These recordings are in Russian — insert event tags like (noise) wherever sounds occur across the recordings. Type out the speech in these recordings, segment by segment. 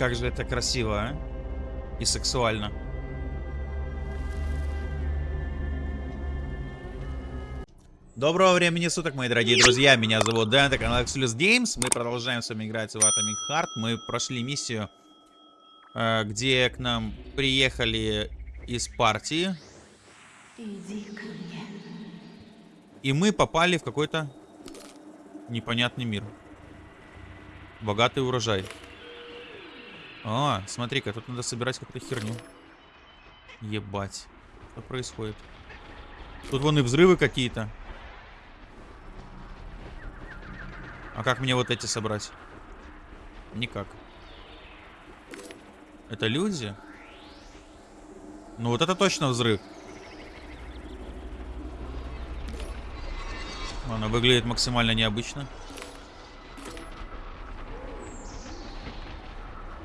Как же это красиво, а? И сексуально. Доброго времени суток, мои дорогие друзья. Меня зовут Дэн, это канал Exodus Games. Мы продолжаем с вами играть в Atomic Heart. Мы прошли миссию, э, где к нам приехали из партии. Иди ко мне. И мы попали в какой-то непонятный мир. Богатый урожай. А, смотри-ка, тут надо собирать какую-то херню. Ебать. Что происходит? Тут вон и взрывы какие-то. А как мне вот эти собрать? Никак. Это люди? Ну вот это точно взрыв. Она выглядит максимально необычно.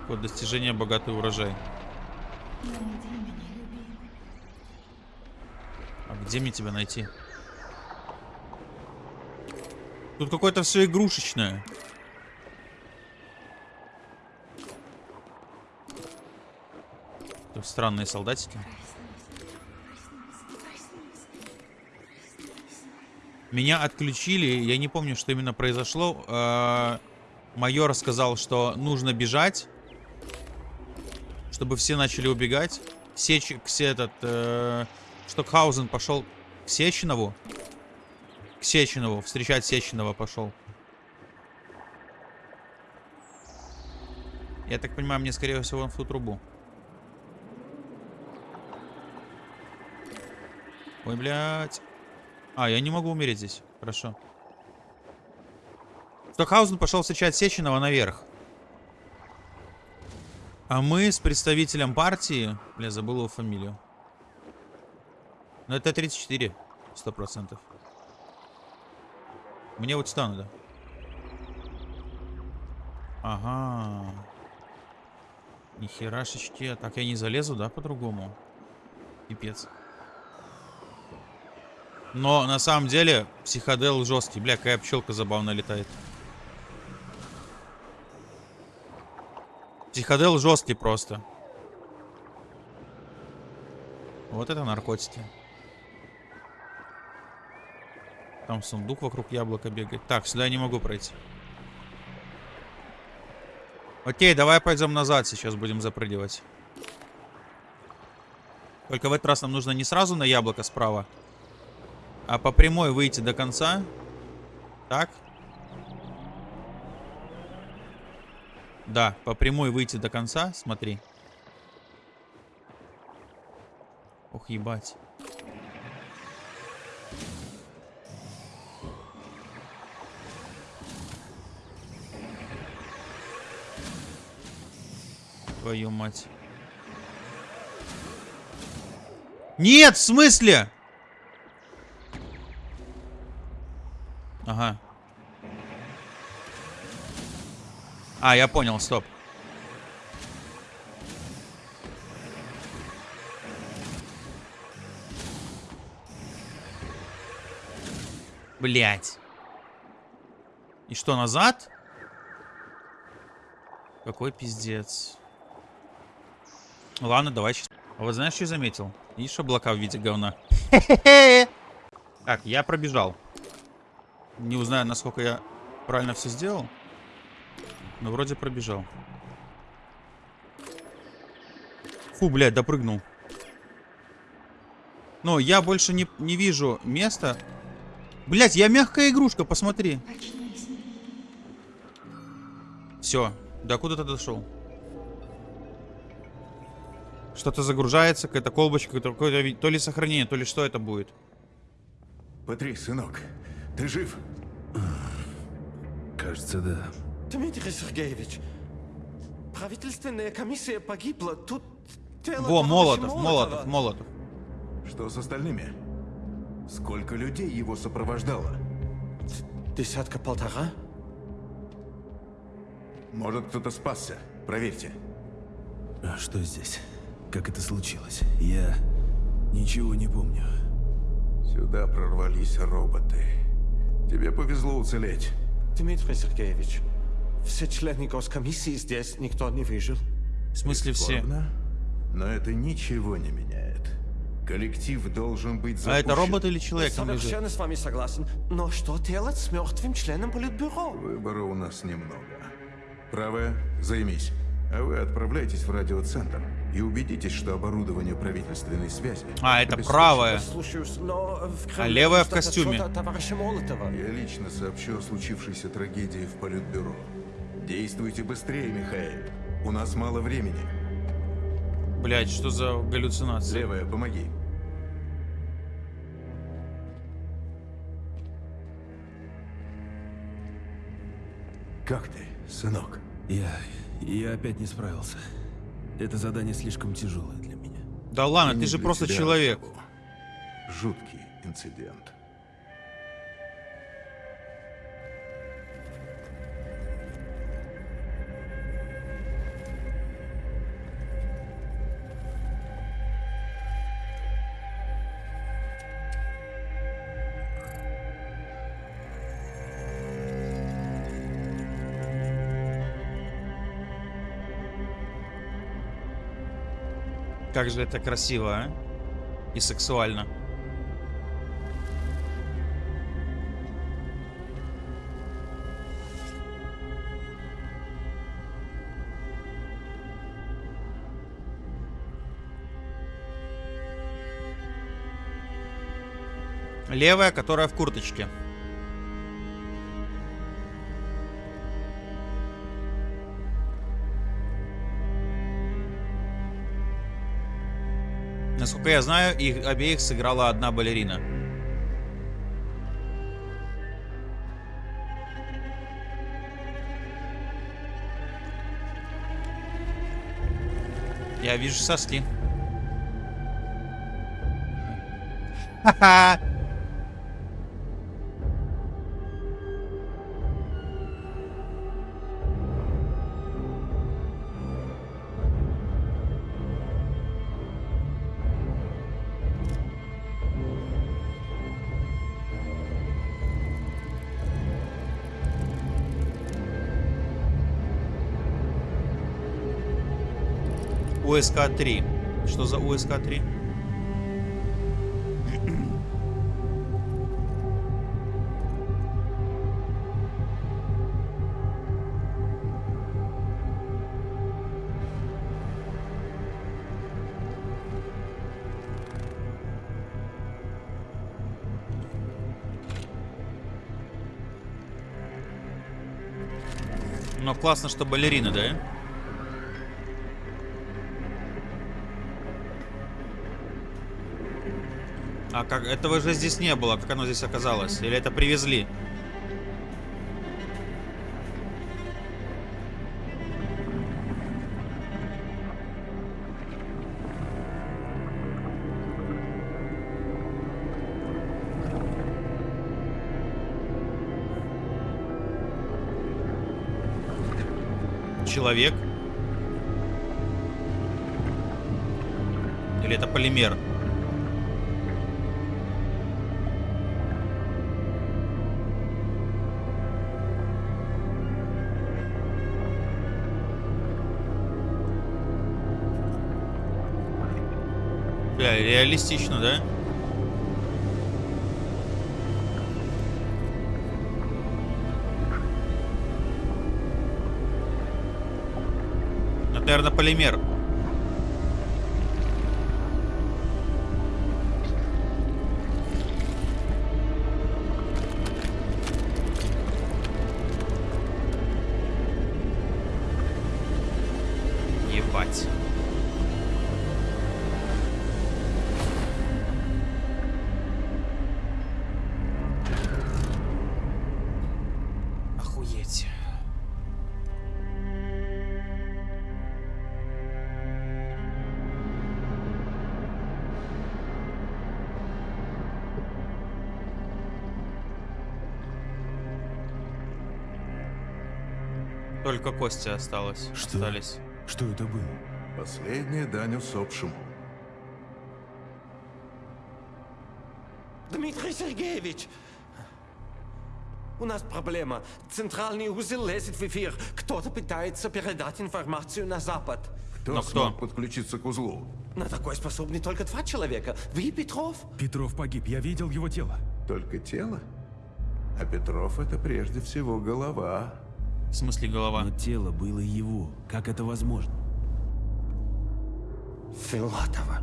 Код достижения богатый урожай. А где мне тебя найти? Тут какое-то все игрушечное. Тут странные солдатики. Меня отключили, я не помню, что именно произошло. Э, Майор сказал, что нужно бежать, чтобы все начали убегать. Сеч, все этот, э, Штокхаузен пошел к Сеченову. К Сеченову, встречать Сеченова пошел. Я так понимаю, мне скорее всего он в ту трубу. Ой, блядь. А, я не могу умереть здесь. Хорошо. Стокхаузен пошел встречать Сеченова наверх. А мы с представителем партии... Бля, забыл его фамилию. Ну, это 34. Сто процентов. Мне вот сюда надо. Ага. Нихерашечки. Так я не залезу, да, по-другому? Пипец. Но на самом деле психодел жесткий. Бля, какая пчелка забавно летает. Психодел жесткий просто. Вот это наркотики. Там сундук вокруг яблока бегает. Так, сюда я не могу пройти. Окей, давай пойдем назад. Сейчас будем запрыгивать. Только в этот раз нам нужно не сразу на яблоко справа, а по прямой выйти до конца. Так. Да, по прямой выйти до конца. Смотри. Ох, ебать. Твою мать. Нет, в смысле? Ага. А, я понял, стоп. Блять. И что, назад? Какой пиздец. Ладно, давай сейчас. А вот знаешь, что я заметил? Видишь облака в виде говна? (laughs) Так, я пробежал. Не узнаю, насколько я правильно все сделал. Но вроде пробежал. Фу, блядь, допрыгнул. Но я больше не, не вижу места. Блядь, я мягкая игрушка, посмотри. Все, до куда ты дошел? Что-то загружается, какая-то колбочка, какое-то то ли сохранение, то ли что это будет. Патрик, сынок, ты жив? Кажется, да. Дмитрий Сергеевич, правительственная комиссия погибла. Тут тело Во, Молотов. Молотов, Молотов. Что с остальными? Сколько людей его сопровождало? Десятка полтора? Может, кто-то спасся? Проверьте. А что здесь? Как это случилось? Я ничего не помню. Сюда прорвались роботы. Тебе повезло уцелеть. Дмитрий Сергеевич, все члены госкомиссии здесь, никто не выжил. В смысле все? Бесспорно, Но это ничего не меняет. Коллектив должен быть А запущен. это робот или человек лежит? Совершенно с вами согласен. Но что делать с мертвым членом политбюро? Выбора у нас немного. Правая, займись. А вы отправляйтесь в радиоцентр и убедитесь, что оборудование правительственной связи... А, это правая. Слушаюсь, но в А левая в костюме. Я лично сообщу о случившейся трагедии в Политбюро. Действуйте быстрее, Михаил. У нас мало времени. Блять, что за галлюцинация? Левая, помоги. Как ты, сынок? Я... я опять не справился. Это задание слишком тяжелое для меня. Да ладно, ты же просто человек. Жуткий инцидент. Как же это красиво, а? И сексуально. Левая, которая в курточке. Насколько я знаю, их обеих сыграла одна балерина. Я вижу соски. Ха-ха! (laughs) (laughs) УСК-3. Что за УСК-3? Но классно, что балерина, да? А как этого же здесь не было, как оно здесь оказалось? Или это привезли? Бля, реалистично, да? Наверное, полимер. Только кости осталось. Что? Остались. Что это было? Последняя дань усопшему. Дмитрий Сергеевич! У нас проблема. Центральный узел лезет в эфир. Кто-то пытается передать информацию на Запад. Кто Но кто? смог подключиться к узлу? На такое способны только два человека. Вы и Петров. Петров погиб, я видел его тело. Только тело? А Петров это прежде всего голова. В смысле голова? Но тело было его. Как это возможно? Филатова.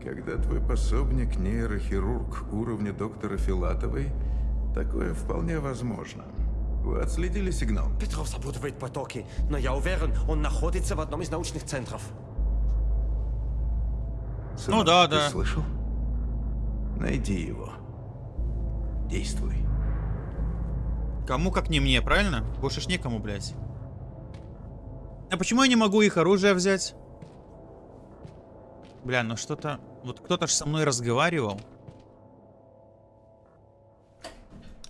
Когда твой пособник нейрохирург уровня доктора Филатовой, такое вполне возможно. Вы отследили сигнал? Петров запутывает потоки, но я уверен, он находится в одном из научных центров. Сынок, да, ты да. слышал? Найди его. Действуй. Кому как не мне, правильно? Больше ж некому, блядь. А почему я не могу их оружие взять? Бля, ну что-то... Вот кто-то ж со мной разговаривал.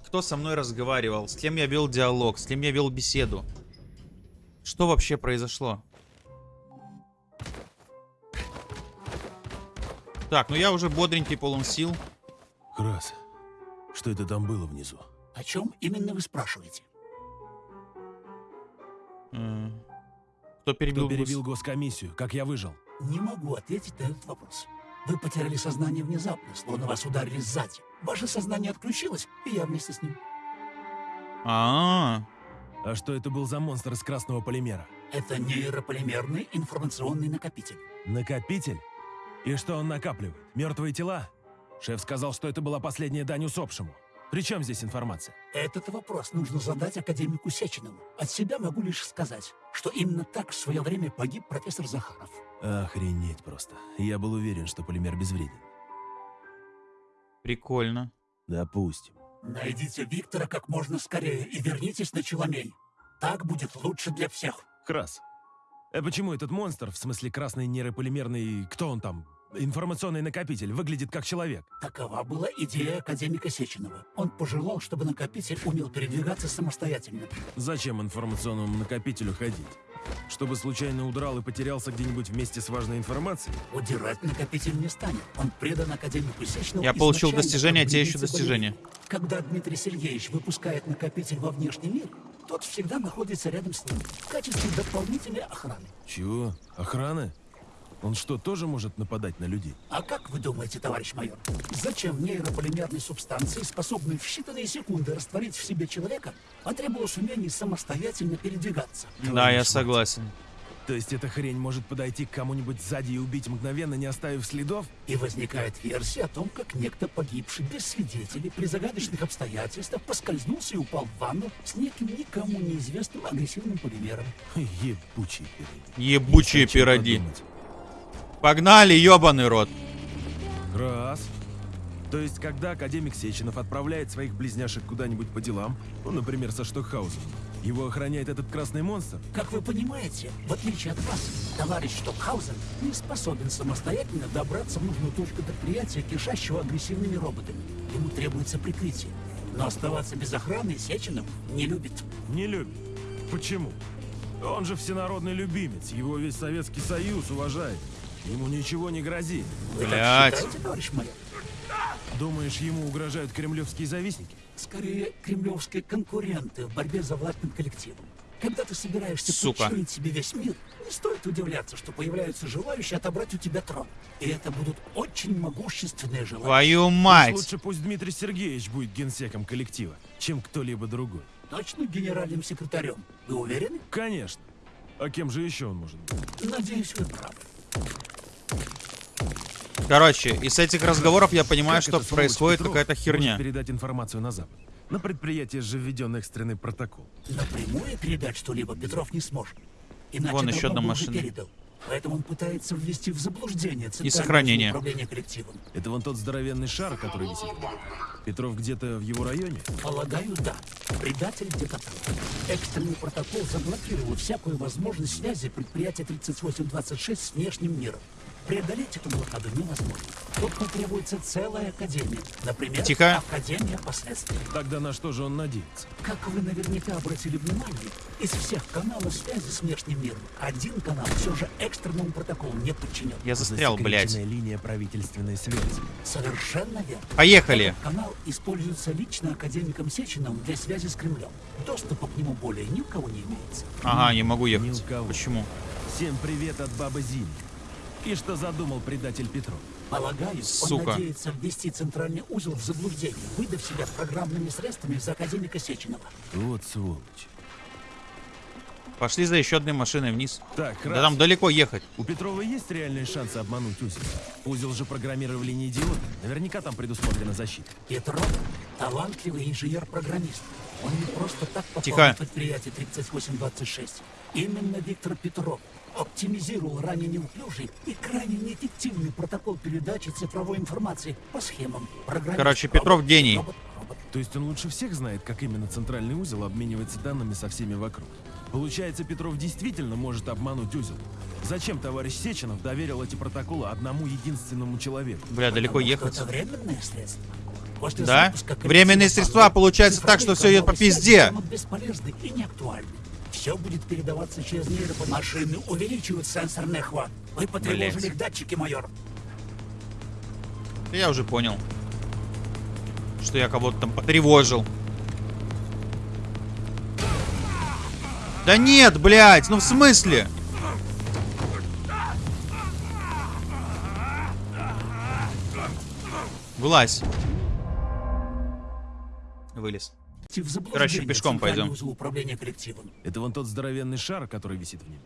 Кто со мной разговаривал? С кем я вел диалог? С кем я вел беседу? Что вообще произошло? Так, ну я уже бодренький, полон сил. Крас, что это там было внизу? О чем именно вы спрашиваете? Кто перебил? Кто перебил госкомиссию? Как я выжил? Не могу ответить на этот вопрос. Вы потеряли сознание внезапно, словно вас ударили сзади. Ваше сознание отключилось, и я вместе с ним. А, А что это был за монстр из красного полимера? Это нейрополимерный информационный накопитель. Накопитель? И что он накапливает? Мертвые тела? Шеф сказал, что это была последняя дань усопшему. При чем здесь информация? Этот вопрос нужно задать академику Сеченову. От себя могу лишь сказать, что именно так в свое время погиб профессор Захаров. Охренеть просто. Я был уверен, что полимер безвреден. прикольно. Допустим. Найдите Виктора как можно скорее и вернитесь на Челомей. Так будет лучше для всех. Крас. А почему этот монстр, в смысле красный нейрополимерный, кто он там, информационный накопитель, выглядит как человек? Такова была идея академика Сеченова. Он пожелал, чтобы накопитель умел передвигаться самостоятельно. Зачем информационному накопителю ходить? Чтобы случайно удрал и потерялся где-нибудь вместе с важной информацией? Удирать накопитель не станет. Он предан академику Сеченову. Я получил достижение, как те еще болели. Когда Дмитрий Сергеевич выпускает накопитель во внешний мир, тот всегда находится рядом с ним в качестве дополнительной охраны. Чего? Охраны? Он что, тоже может нападать на людей? А как вы думаете, товарищ майор, зачем нейрополимерной субстанции, способной в считанные секунды растворить в себе человека, потребовалось умение самостоятельно передвигаться? Да, я согласен. То есть эта хрень может подойти к кому-нибудь сзади и убить мгновенно, не оставив следов? И возникает версия о том, как некто погибший без свидетелей при загадочных обстоятельствах поскользнулся и упал в ванну с неким никому неизвестным агрессивным полимером. Ебучие О чем пироги. подумать. Погнали, ебаный рот. Раз. То есть, когда академик Сеченов отправляет своих близняшек куда-нибудь по делам, ну, например, со Штокхаузом, его охраняет этот красный монстр? Как вы понимаете, в отличие от вас, товарищ Штокхаузен не способен самостоятельно добраться в нужную точку предприятия, кишащего агрессивными роботами. Ему требуется прикрытие. Но оставаться без охраны Сеченов не любит. Не любит. Почему? Он же всенародный любимец, его весь Советский Союз уважает. Ему ничего не грозит. Вы так Блядь. считаете, товарищ майор? Думаешь, ему угрожают кремлевские завистники? Скорее, кремлевские конкуренты в борьбе за власть над коллективом. Когда ты собираешься Сука. подчинить себе весь мир, не стоит удивляться, что появляются желающие отобрать у тебя трон. И это будут очень могущественные желания. Твою мать. Лучше пусть Дмитрий Сергеевич будет генсеком коллектива, чем кто-либо другой. Точно генеральным секретарем. Вы уверены? Конечно. А кем же еще он может быть? Надеюсь, вы правы. Короче, из этих разговоров я понимаю, Как что происходит какая-то херня. передать информацию на Запад. На предприятии же введен экстренный протокол. Напрямую передать что-либо Петров не сможет. Иначе Вон еще одна машина. передал. Поэтому он пытается ввести в заблуждение Центральное сохранение. управление коллективом. Это вон тот здоровенный шар, который висит. Петров где-то в его районе? Полагаю, да. Предатель где-то там. Экстренный протокол заблокировал всякую возможность связи предприятия 3826 с внешним миром. Преодолеть эту блокаду невозможно. Тут потребуется целая академия. Например, Тихо. Академия последствий. Тогда на что же он надеется? Как вы наверняка обратили внимание, из всех каналов связи с внешним миром один канал все же экстренному протоколу не подчинен. Я застрял, блядь. Линия правительственной связи. Совершенно верно. Поехали. Этот канал используется лично академиком Сечиным для связи с Кремлем. Доступа к нему более ни у кого не имеется. Ага, не могу Ни ехать. у кого. Почему? Всем привет от Бабы Зины. И что задумал предатель Петров? Полагаю, Сука. он надеется ввести центральный узел в заблуждение, выдав себя программными средствами за академика Сеченова. Вот сволочь. Пошли за еще одной машиной вниз. Так, Да раз. там далеко ехать. У Петрова есть реальные шансы обмануть узел? Узел же программировали не идиоты. Наверняка там предусмотрена защита. Петров – талантливый инженер-программист. Он не просто так попал Тихо. на предприятие 3826. Именно Виктор Петров оптимизировал ранее неуклюжий и крайне неэффективный протокол передачи цифровой информации по схемам. Программист, Короче, робот, Петров гений. робот, робот. То есть он лучше всех знает, как именно центральный узел обменивается данными со всеми вокруг. Получается, Петров действительно может обмануть узел. Зачем товарищ Сеченов доверил эти протоколы одному единственному человеку? Бля, далеко Потому ехать. Это временное средство. После Да? Временные средства, получается так, что всё идет по пизде. бесполезны и неактуальны. Все будет передаваться через нейропо... Машины увеличивают сенсорный охват. Вы потревожили их датчики, майор. Я уже понял. Что я кого-то там потревожил. Да нет, блядь, ну в смысле? Вылазь. Вылез. В заблуждение Короче, пешком пойдем. узел управления коллективом. Это вон тот здоровенный шар, который висит в небе.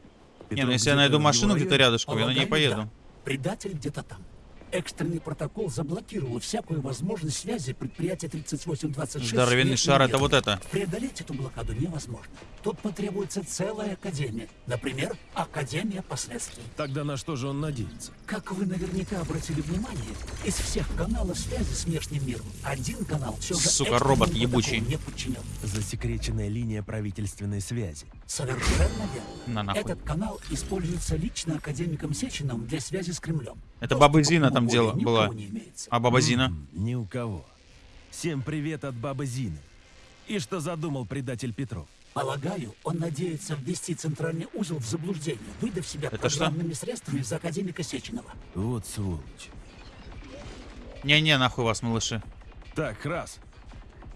Не, ну если я найду машину где-то рядышком, я на ней поеду. да. Предатель где-то там. Экстренный протокол заблокировал всякую возможность связи предприятия 3826. с Здоровенный шар это вот это. Преодолеть эту блокаду невозможно. Тут потребуется целая академия. Например, Академия последствий. Тогда на что же он надеется? Как вы наверняка обратили внимание, из всех каналов связи с внешним миром один канал все же Сука, робот ебучий. не подчинен. Засекреченная линия правительственной связи. Совершенно верно. На нахуй. Этот канал используется лично академиком Сечиным для связи с Кремлем. Это Баба Зина там дело была. имеется. А баба Зина? Ни у кого. Всем привет от Бабы Зины. И что задумал предатель Петров? Полагаю, он надеется ввести центральный узел в заблуждение, выдав себя Это что? программными средствами за академика Сеченова. Вот сволочь. Не-не, нахуй вас, малыши. Так, раз.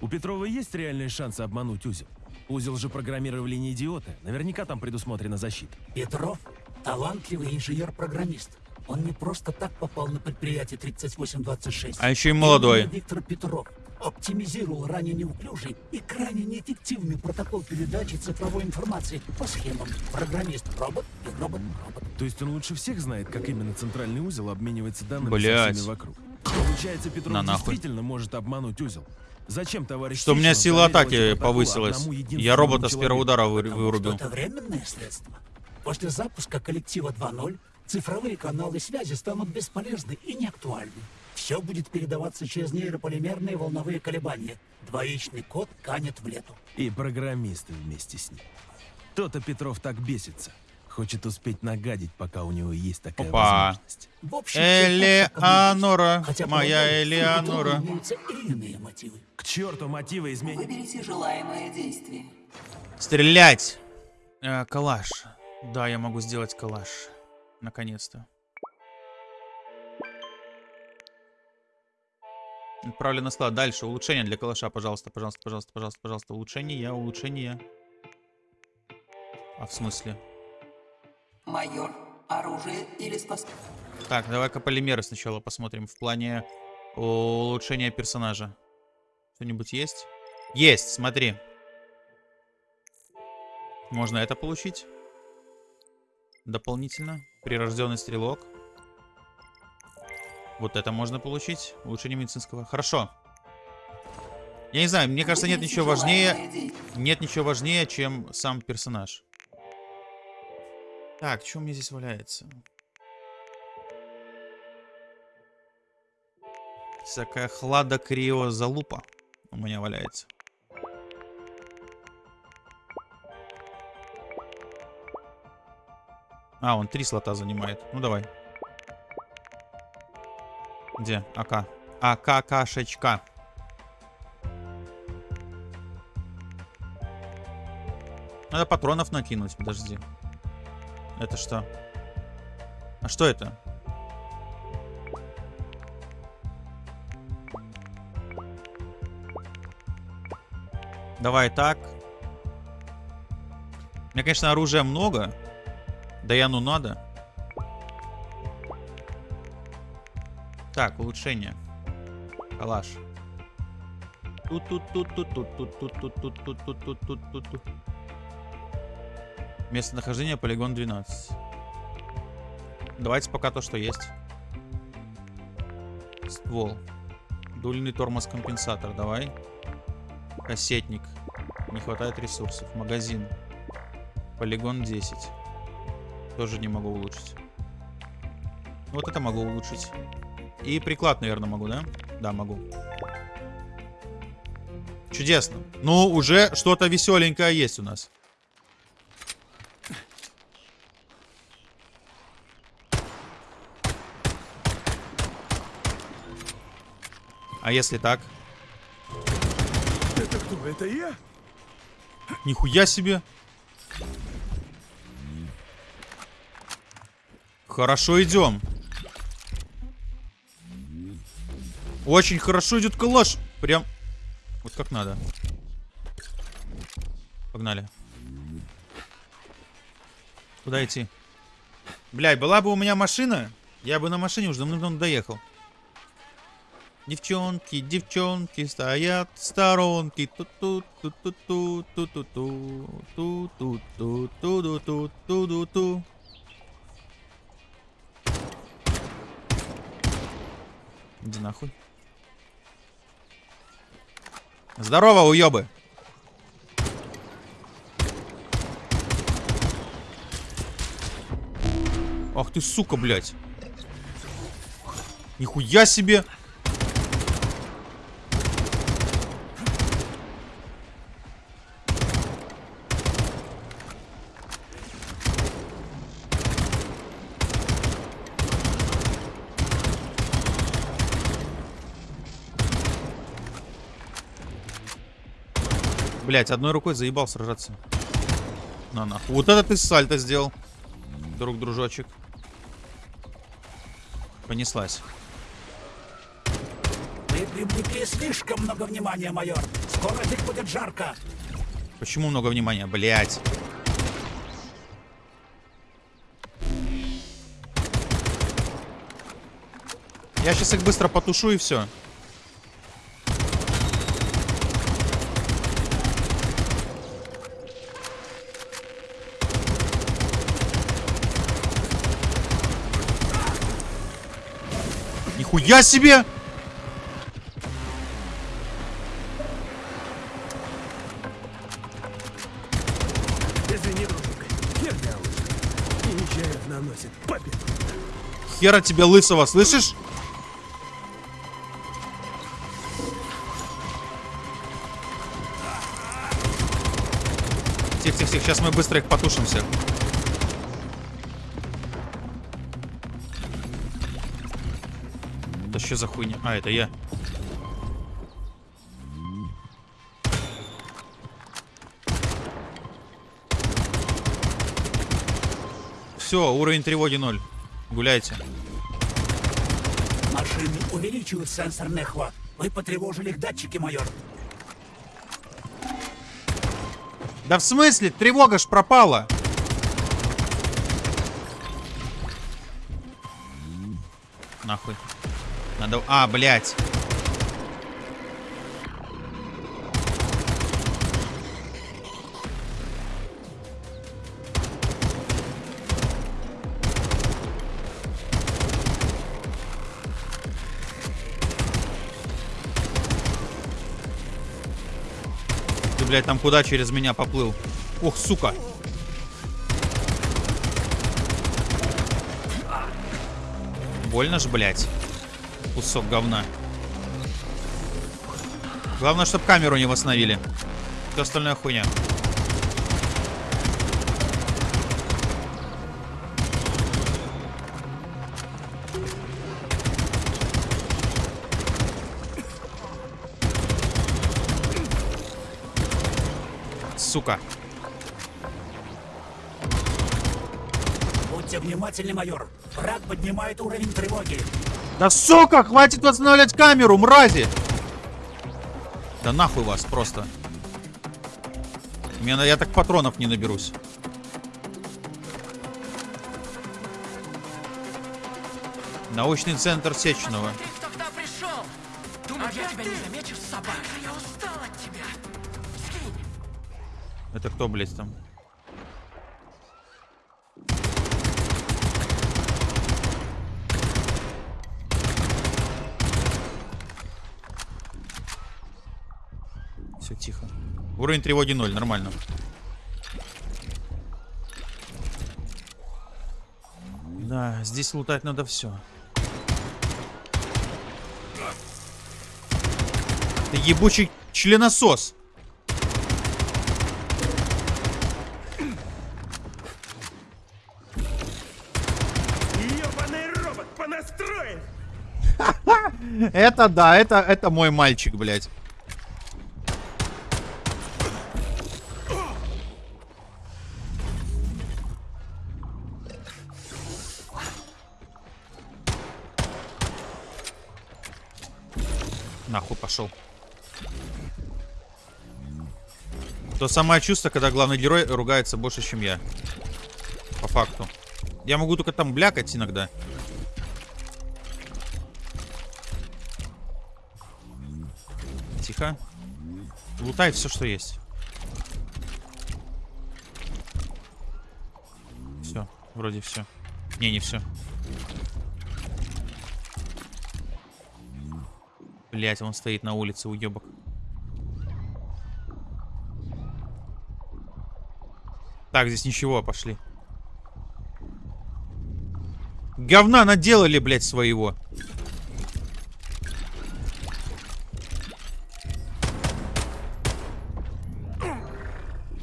У Петрова есть реальные шансы обмануть узел? Узел же программировали не идиоты. Наверняка там предусмотрена защита. Петров – талантливый инженер-программист. Он не просто так попал на предприятие 3826. А еще и молодой. Виктор Петров оптимизировал ранее неуклюжий и крайне неэффективный протокол передачи цифровой информации по схемам. Программист – робот и робот-робот. То есть он лучше всех знает, как именно центральный узел обменивается данными Блядь. со всеми вокруг. Получается, Петров На нахуй. действительно может обмануть узел. Зачем товарищ Что у меня сила атаки протоколы повысилась. Я робота с первого человеку? удара вы- вырубил. это временное средство. После запуска коллектива 2.0 цифровые каналы связи станут бесполезны и неактуальны. Все будет передаваться через нейрополимерные волновые колебания. Двоичный код канет в лету. И программисты вместе с ним. То-то Петров так бесится. Хочет успеть нагадить, пока у него есть такая Опа. возможность. В общем, Элеонора. Хотя, моя Элеонора. мотивы. К черту мотивы изменить. Выберите желаемое действие. Стрелять. Э, калаш. Да, я могу сделать калаш. Наконец-то. Отправлю на склад. Дальше. Улучшение для калаша. Пожалуйста, пожалуйста, пожалуйста, пожалуйста, пожалуйста. Улучшение, улучшение. А в смысле? Майор, оружие или способность? Так, давай-ка полимеры сначала посмотрим. В плане улучшения персонажа. Что-нибудь есть? Есть, смотри. Можно это получить. Дополнительно. Прирожденный стрелок. Вот это можно получить. Улучшение медицинского. Хорошо. Я не знаю, мне кажется, нет ничего важнее... Нет ничего важнее, чем сам персонаж. Так, что у меня здесь валяется? Всякая хлада крио залупа у меня валяется. А, он три слота занимает. Ну давай. Где? АК. АК кашечка. Надо патронов накинуть, подожди. Это что? А что это? Давай так. У меня, конечно, оружия много. Да я ну надо. Так, улучшение. Калаш. тут тут тут тут тут тут тут тут тут тут тут тут тут тут тут Местонахождение полигон 12. Давайте пока то, что есть. Ствол. Дульный тормоз-компенсатор, давай. Кассетник. Не хватает ресурсов. Магазин. Полигон 10. Тоже не могу улучшить. Вот это могу улучшить. И приклад, наверное, могу, да? Да, могу. Чудесно. Ну, уже что-то веселенькое есть у нас. А если так? Это кто? Это я? Нихуя себе. Хорошо идем. Очень хорошо идет калаш. Прям вот как надо. Погнали. Куда идти? Блядь, была бы у меня машина, я бы на машине уже давно доехал. Девчонки, девчонки стоят в сторонке. ту ту ту ту ту ту ту ту ту ту ту ту ту ту ту Иди нахуй. Здорово, уёбы. Ах ты, сука, блядь. Нихуя себе. Блять, одной рукой заебал сражаться. На нахуй. Вот это ты сальто сделал. Друг, дружочек. Понеслась. Вы привлекли слишком много внимания, майор. Скоро здесь будет жарко. Почему много внимания? Блять. Я сейчас их быстро потушу и все. Нихуя себе! Извини, дружок. Херня уже. И нечаянно наносит победу. Хера тебе лысого, слышишь? Тихо, тихо, тихо, сейчас мы быстро их потушим всех. Что за хуйня? А, это я. Все, уровень тревоги ноль. Гуляйте. Машины увеличивают сенсорный охват. Вы потревожили их датчики, майор. Да в смысле? Тревога ж пропала. Нахуй. Надо... А, блядь. Ты, блядь, там куда через меня поплыл? Ох, сука. Больно ж, блядь кусок говна. Главное, чтобы камеру не восстановили. Все остальное хуйня. Сука. Будьте внимательны, майор. Враг поднимает уровень тревоги. Да сука, хватит восстанавливать камеру, мрази! Да нахуй вас просто. Мне, на- я так патронов не наберусь. Научный центр Сеченова. Ты тогда пришел! Думал, я тебя не замечу, собака? Я устал от тебя. Скинь. Это кто, блядь, там? Все тихо. Уровень тревоги 0, нормально. Да, здесь лутать надо все. Ты ебучий членосос. Ёбаный робот понастроен! Это да, это, это мой мальчик, блядь. Пошел. То самое чувство, когда главный герой ругается больше, чем я. По факту. Я могу только там блякать иногда. Тихо. Лутай все, что есть. Все, вроде все. Не, не все. Блять, он стоит на улице, уебок. Так, здесь ничего, пошли. Говна наделали, блядь, своего.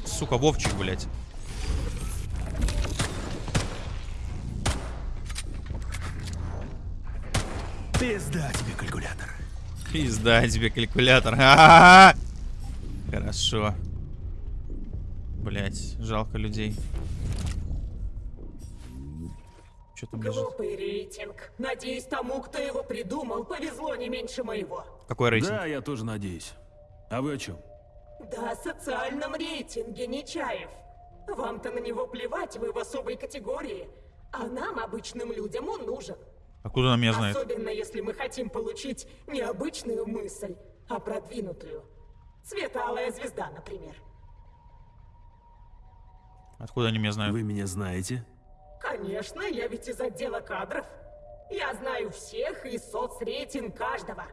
Сука, Вовчик, блядь. Пизда тебе, калькулятор. Пизда тебе калькулятор. Ха-ха-ха. (laughs) Хорошо. Блять, жалко людей. Что там лежит? Глупый рейтинг. Надеюсь, тому, кто его придумал, повезло не меньше моего. Какой рейтинг? Да, я тоже надеюсь. А вы о чем? Да, о социальном рейтинге, Нечаев. Вам-то на него плевать, вы в особой категории. А нам, обычным людям, он нужен. Откуда она меня знает? Особенно, если мы хотим получить не обычную мысль, а продвинутую. Светалая звезда, например. Откуда они меня знают? Вы меня знаете? Конечно, я ведь из отдела кадров. Я знаю всех и соцрейтинг каждого.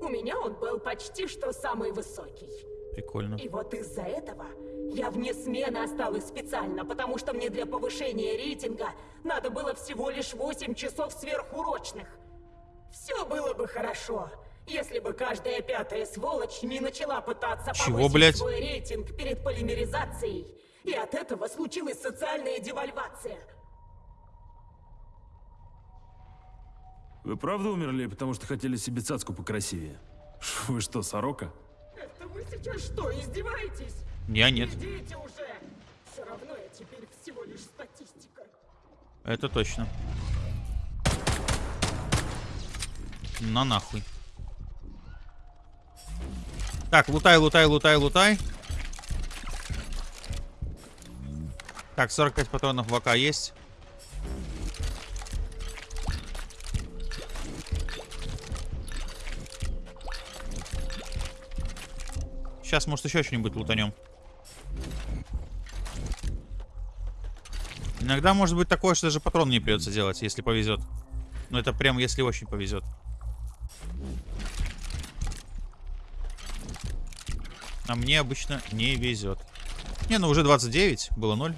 У меня он был почти что самый высокий. Прикольно. И вот из-за этого я вне смены осталась специально, потому что мне для повышения рейтинга надо было всего лишь 8 часов сверхурочных. Все было бы хорошо, если бы каждая пятая сволочь не начала пытаться Чего, повысить блядь? свой рейтинг перед полимеризацией. И от этого случилась социальная девальвация. Вы правда умерли, потому что хотели себе цацку покрасивее? Вы что, сорока? Это вы сейчас что, издеваетесь? Я нет. Это точно. На нахуй. Так, лутай, лутай, лутай, лутай. Так, 45 патронов в АК есть. Сейчас, может, еще что-нибудь лутанем. Иногда может быть такое, что даже патрон не придется делать, если повезет. Но это прям если очень повезет. А мне обычно не везет. Не, ну уже 29, было 0.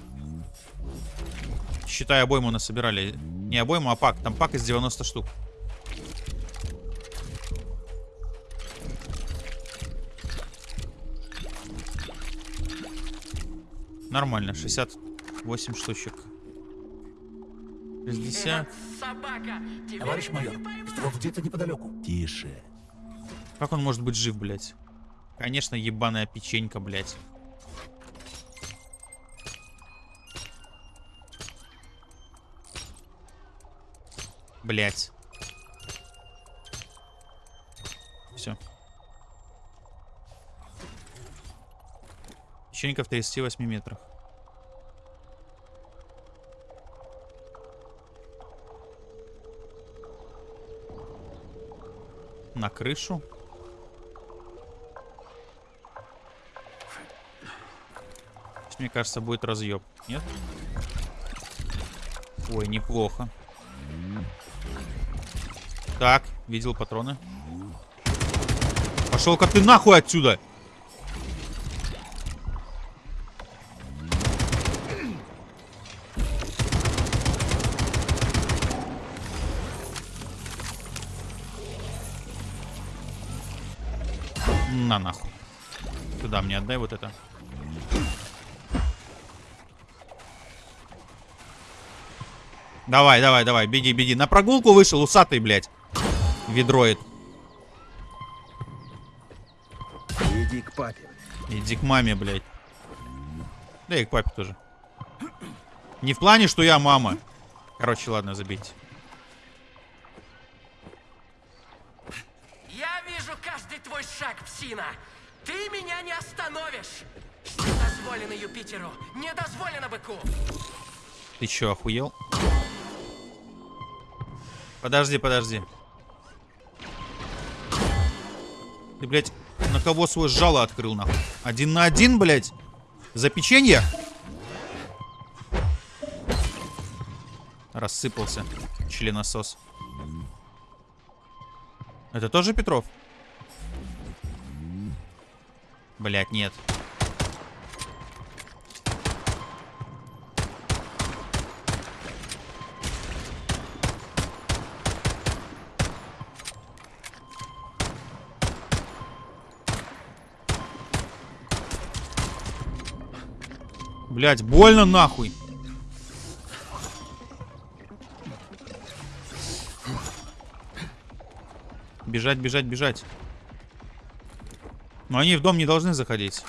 Считай, обойму насобирали. Не обойму, а пак. Там пак из 90 штук. Нормально, 68 штучек. 60. Товарищ майор, стров где-то неподалеку. Тише. Как он может быть жив, блядь? Конечно, ебаная печенька, блядь. Блять. Все. Печенька в 38 метрах. На крышу. Мне кажется, будет разъеб. Нет? Ой, неплохо. Так, видел патроны. Пошел-ка ты нахуй отсюда! Мне отдай вот это. Давай, давай, давай, беги, беги. На прогулку вышел, усатый, блядь. Ведроид. Иди к папе. Иди к маме, блядь. Да и к папе тоже. Не в плане, что я мама. Короче, ладно, забейте. Дозволено Юпитеру, не дозволено быку. Ты чё, охуел? Подожди, подожди. Ты, блядь, на кого свой жало открыл, нахуй? Один на один, блядь? За печенье? Рассыпался. Членосос. Это тоже Петров? Блядь, нет. Блять, больно нахуй. Бежать, бежать, бежать. Но они в дом не должны заходить.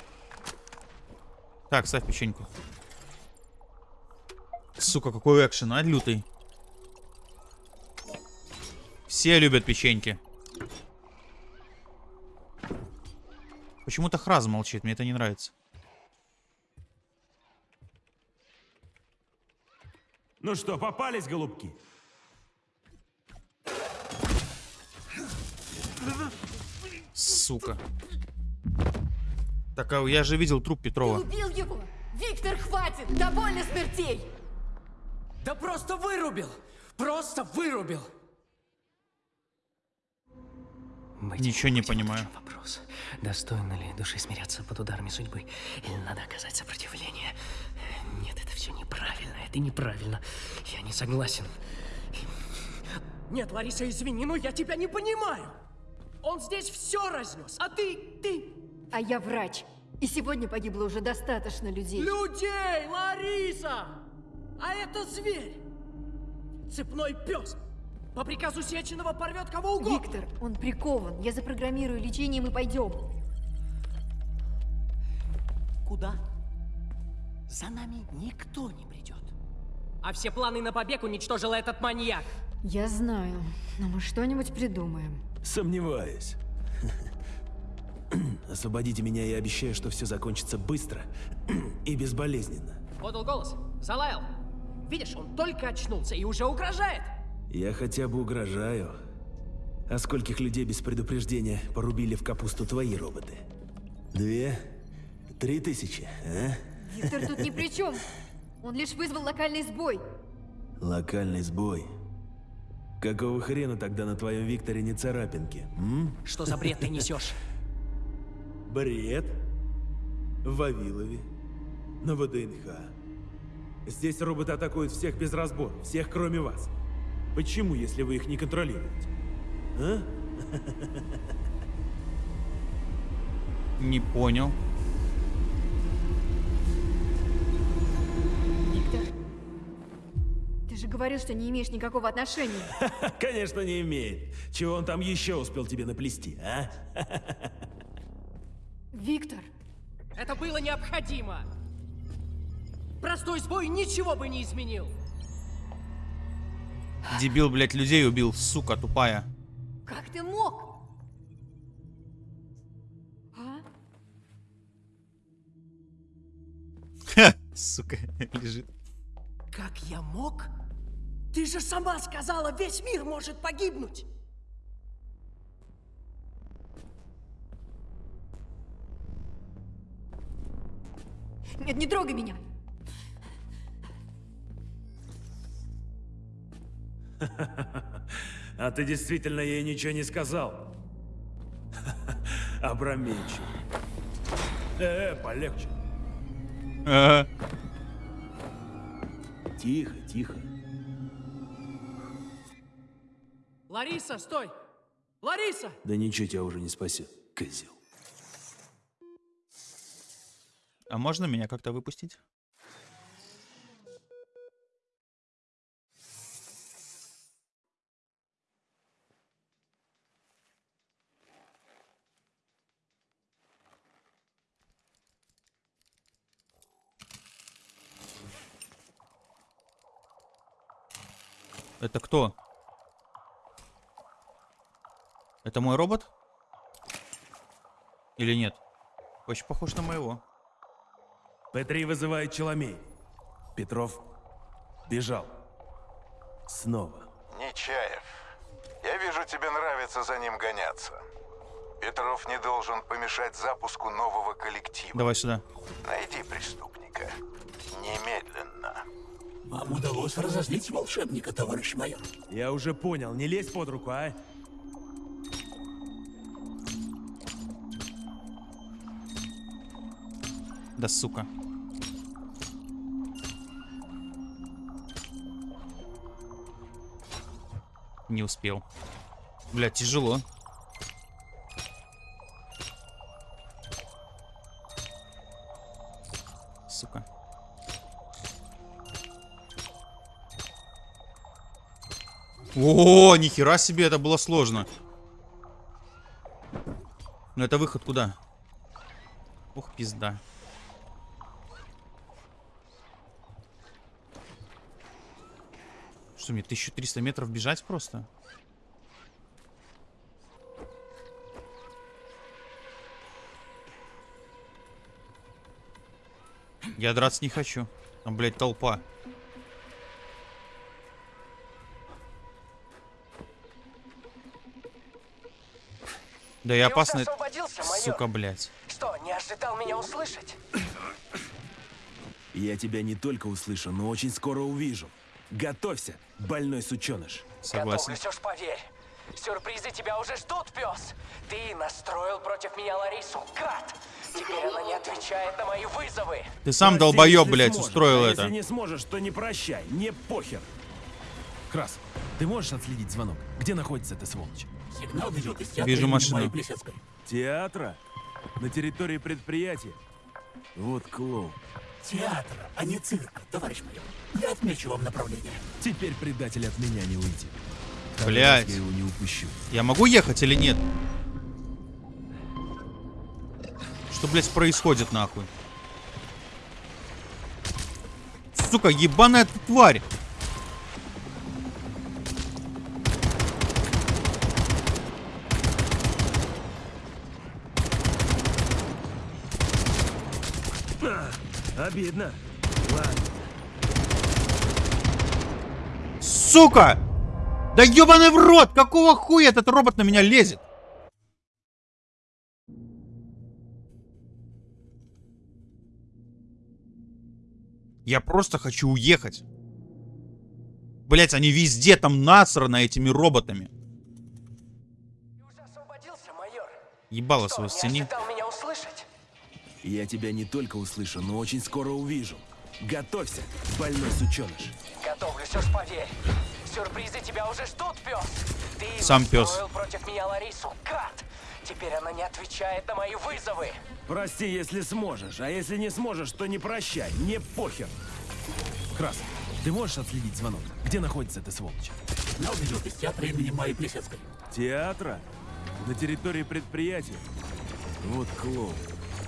Так, ставь печеньку. Сука, какой экшен, а, лютый. Все любят печеньки. Почему-то Храз молчит, мне это не нравится. Ну что, попались, голубки? Сука. Так, а я же видел труп Петрова. Убил его! Виктор, хватит! Довольно смертей! Да просто вырубил. Просто вырубил. Ничего не понимаю. Вопрос. Достойно ли души смиряться под ударами судьбы? Или надо оказать сопротивление? Нет, это все неправильно. Это неправильно. Я не согласен. Нет, Лариса, извини, но я тебя не понимаю. Он здесь все разнес, а ты, ты... А я врач. И сегодня погибло уже достаточно людей. Людей, Лариса! А это зверь! Цепной пес! По приказу Сеченова порвет кого угодно! Виктор, он прикован. Я запрограммирую лечение, и мы пойдем. Куда? За нами никто не придет. А все планы на побег уничтожил этот маньяк. Я знаю, но мы что-нибудь придумаем. Сомневаюсь. Освободите меня, я обещаю, что все закончится быстро и безболезненно. Подал голос, залаял. Видишь, он только очнулся и уже угрожает. Я хотя бы угрожаю. А скольких людей без предупреждения порубили в капусту твои роботы? Две? Три тысячи, а? Виктор тут ни при чем. Он лишь вызвал локальный сбой. Локальный сбой. Какого хрена тогда на твоем Викторе не царапинки? М? Что за бред ты несешь? Бред? В Вавилове. На ВДНХ. Здесь роботы атакуют всех без разбора. Всех, кроме вас. Почему, если вы их не контролируете? А? Не понял. Виктор, ты же говорил, что не имеешь никакого отношения. (laughs) Конечно, не имеет. Чего он там еще успел тебе наплести, а? Виктор, Это было необходимо. Простой сбой ничего бы не изменил. Дебил, блядь, людей убил, сука тупая. Как ты мог? А? Ха, сука, лежит. Как я мог? Ты же сама сказала, весь мир может погибнуть. Нет, не трогай меня. (laughs) А ты действительно ей ничего не сказал? (laughs) Абрамейчик. Э, э, полегче. Ага. Тихо, тихо. Лариса, стой! Лариса! Да ничего тебя уже не спасет, козел. А можно меня как-то выпустить? Это кто? Это мой робот? Или нет? Очень похож на моего. П-3 вызывает Челомей. Петров бежал. Снова. Нечаев, я вижу, тебе нравится за ним гоняться. Петров не должен помешать запуску нового коллектива. Давай сюда. Найди преступника. Немедленно. Вам удалось разозлить волшебника, товарищ майор. Я уже понял, не лезь под руку, а? Да сука. Не успел. Бля, тяжело. О, нихера себе, это было сложно. Но это выход куда? Ух, пизда. Что, мне 1300 метров бежать просто? Я драться не хочу. Там, блядь, толпа. Да и Ты уже опасный... Сука, блядь. Что, не ожидал меня услышать? Я тебя не только услышу, но очень скоро увижу. Готовься, больной сученыш. Согласен. Готовлюсь уж поверь. Сюрпризы тебя уже ждут, пес. Ты настроил против меня Ларису, гад. Теперь она не отвечает на мои вызовы. Ты сам долбоеб, если блядь, сможешь, устроил а это. Если не сможешь, то не прощай, не похер. Крас, ты можешь отследить звонок? Где находится эта сволочь? Сигнал идет из театра Вижу машину. Театра? На территории предприятия? Вот клоун. Театр, а не цирк, товарищ майор. Я отмечу вам направление. Теперь предатель от меня не уйдет. Раз Я его не упущу. Я могу ехать или нет? Что, блядь, происходит нахуй? Сука, ебаная ты тварь! Обидно. Ладно. Сука! Да ебаный в рот! Какого хуя этот робот на меня лезет? Я просто хочу уехать. Блять, они везде там насрано этими роботами. Ты уже освободился, майор. Ебало не сцени. ожидал? Я тебя не только услышу, но очень скоро увижу. Готовься, больной сученыш. Готовлюсь уж поверь. Сюрпризы тебя уже ждут, пес. Ты Сам пес. против меня Ларису, гад. Теперь она не отвечает на мои вызовы. Прости, если сможешь, а если не сможешь, то не прощай, не похер. Крас, ты можешь отследить звонок? Где находится эта сволочь? Сигнал идет из театра имени Майи Плесецкой. Театра? На территории предприятия? Вот клоун.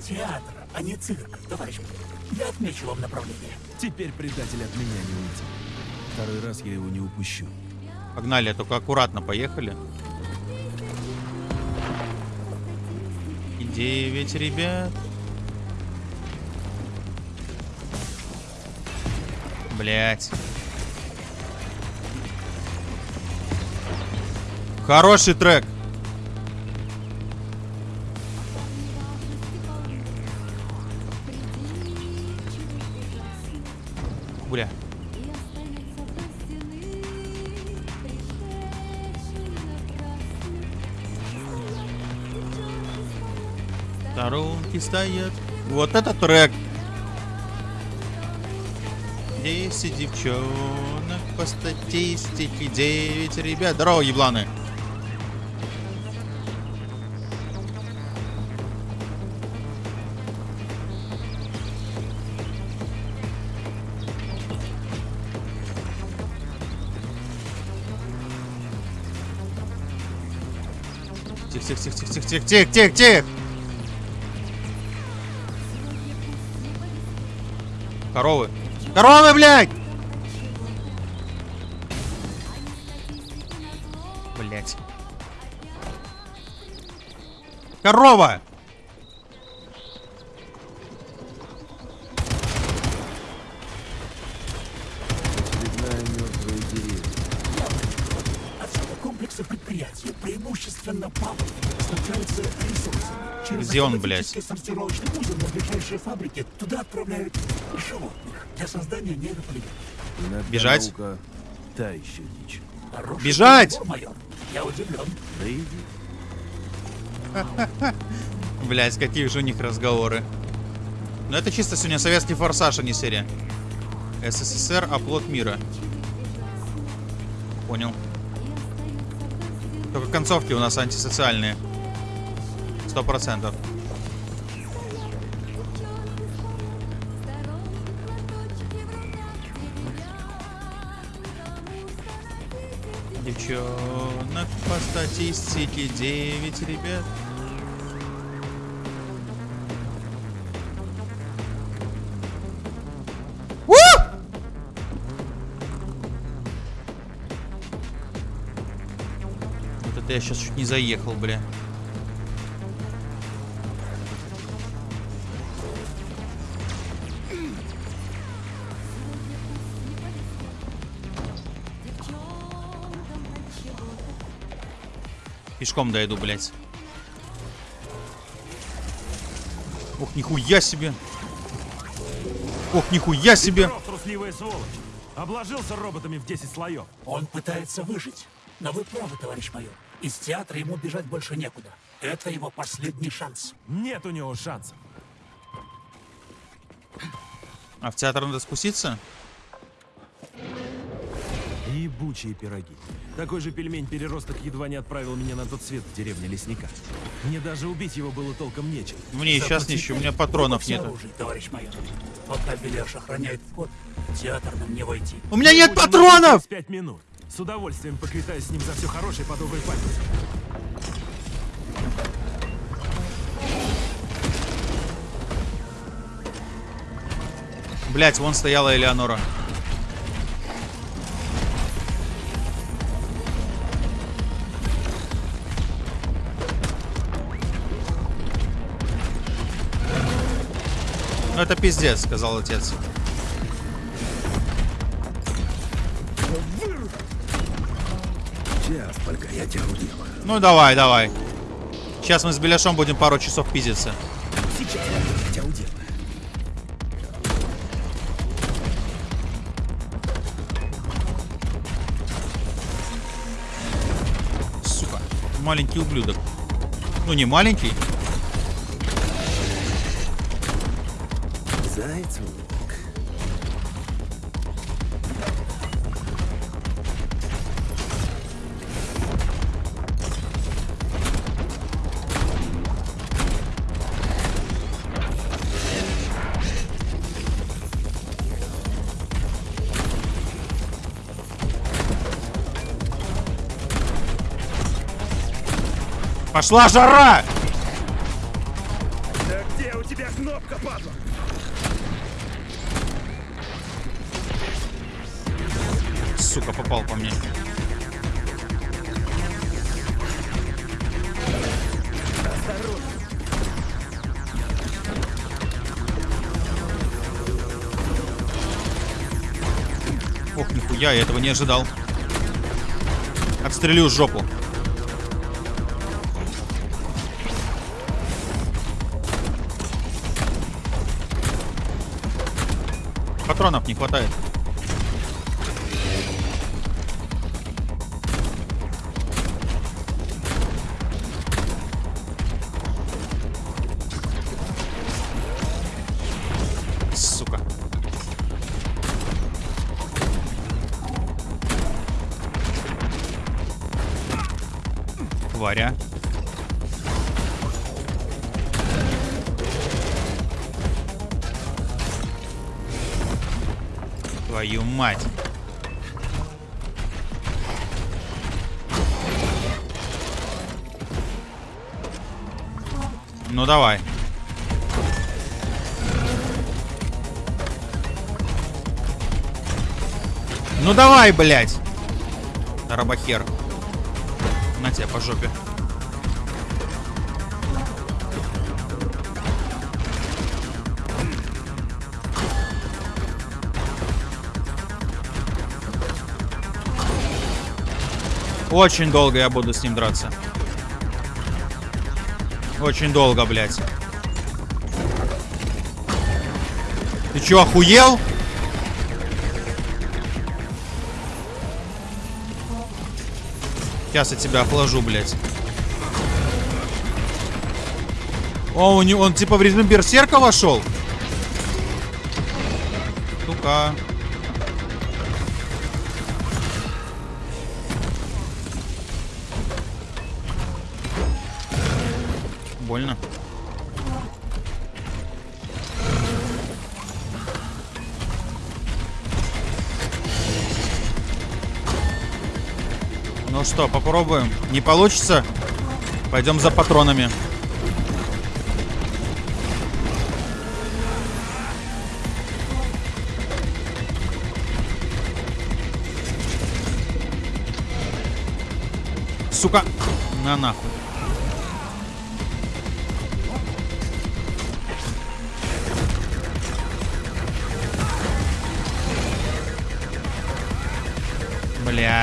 Театр, а не цирк, товарищ. Я отмечу вам направление. Теперь предатель от меня не уйдет. Второй раз я его не упущу. Погнали, только аккуратно поехали. И девять ребят. Блять. Хороший трек. Сторонки стоят. Вот это трек. Десять девчонок по статистике, девять ребят. Здорово, ебланы. Тихо, тихо, тихо, тихо, тихо, тихо, тихо, тихо. Коровы. Коровы, блядь! Блядь. Корова! Где он, автоматический сортировочный узел на ближайшие фабрики туда отправляют животных для создания нейрополигонов. Иногда Бежать? та еще дичь. Бежать! майор. Я удивлен. Да иди. Блять, какие же у них разговоры. Но это чисто сегодня советский форсаж, а не серия. СССР, оплот мира. Понял. Только концовки у нас антисоциальные. Сто процентов. Девчонок по статистике 9 ребят. Я сейчас чуть не заехал, бля. Пешком дойду, блядь. Ох, нихуя себе. Ох, нихуя себе. Трусливая сволочь. Обложился роботами в 10 слоев. Он пытается выжить. Но вы правы, товарищ майор. Из театра ему бежать больше некуда. Это его последний шанс. Нет у него шансов. А в театр надо спуститься? Ебучие пироги. Такой же пельмень-переросток едва не отправил меня на тот свет в деревне лесника. Мне даже убить его было толком нечем. Мне и сейчас ничего, у меня патронов оружие, товарищ майор. Пока Беляш охраняет вход, в театр нам не войти. У меня нет патронов! пять минут. С удовольствием поквитаюсь с ним за все хорошее по доброй памяти. Блять, вон стояла Элеонора. Это пиздец, сказал отец. Сейчас только я тебя уделаю. Ну давай, давай. Сейчас мы с Беляшом будем пару часов пиздиться. Сейчас я тебя уделаю. Сука. Маленький ублюдок. Ну не маленький. Лук. Пошла жара! Не ожидал. Отстрелю жопу. Патронов не хватает. Давай. Ну давай, блядь. Рабахер. На тебя по жопе. Очень долго я буду с ним драться. Очень долго, блядь. Ты чё, охуел? Сейчас я тебя охлажу, блядь. О, у него, он типа в режим берсерка вошел? Сука. Больно. Ну что, попробуем. Не получится? Пойдем за патронами. Сука. На нахуй.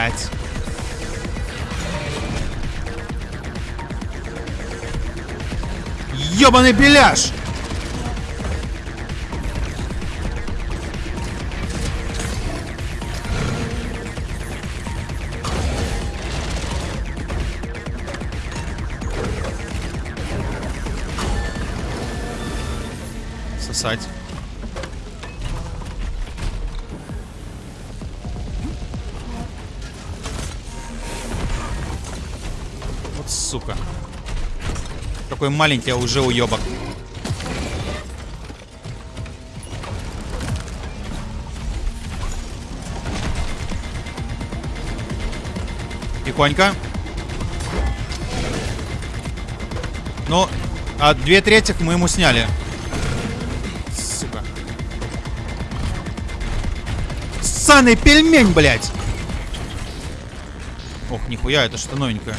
Блять. Ёбаный беляш! Какой маленький, а уже уебок. Тихонько. Ну, а две трети мы ему сняли. Сука. Ссаный пельмень, блядь! Ох, нихуя, это что новенькое.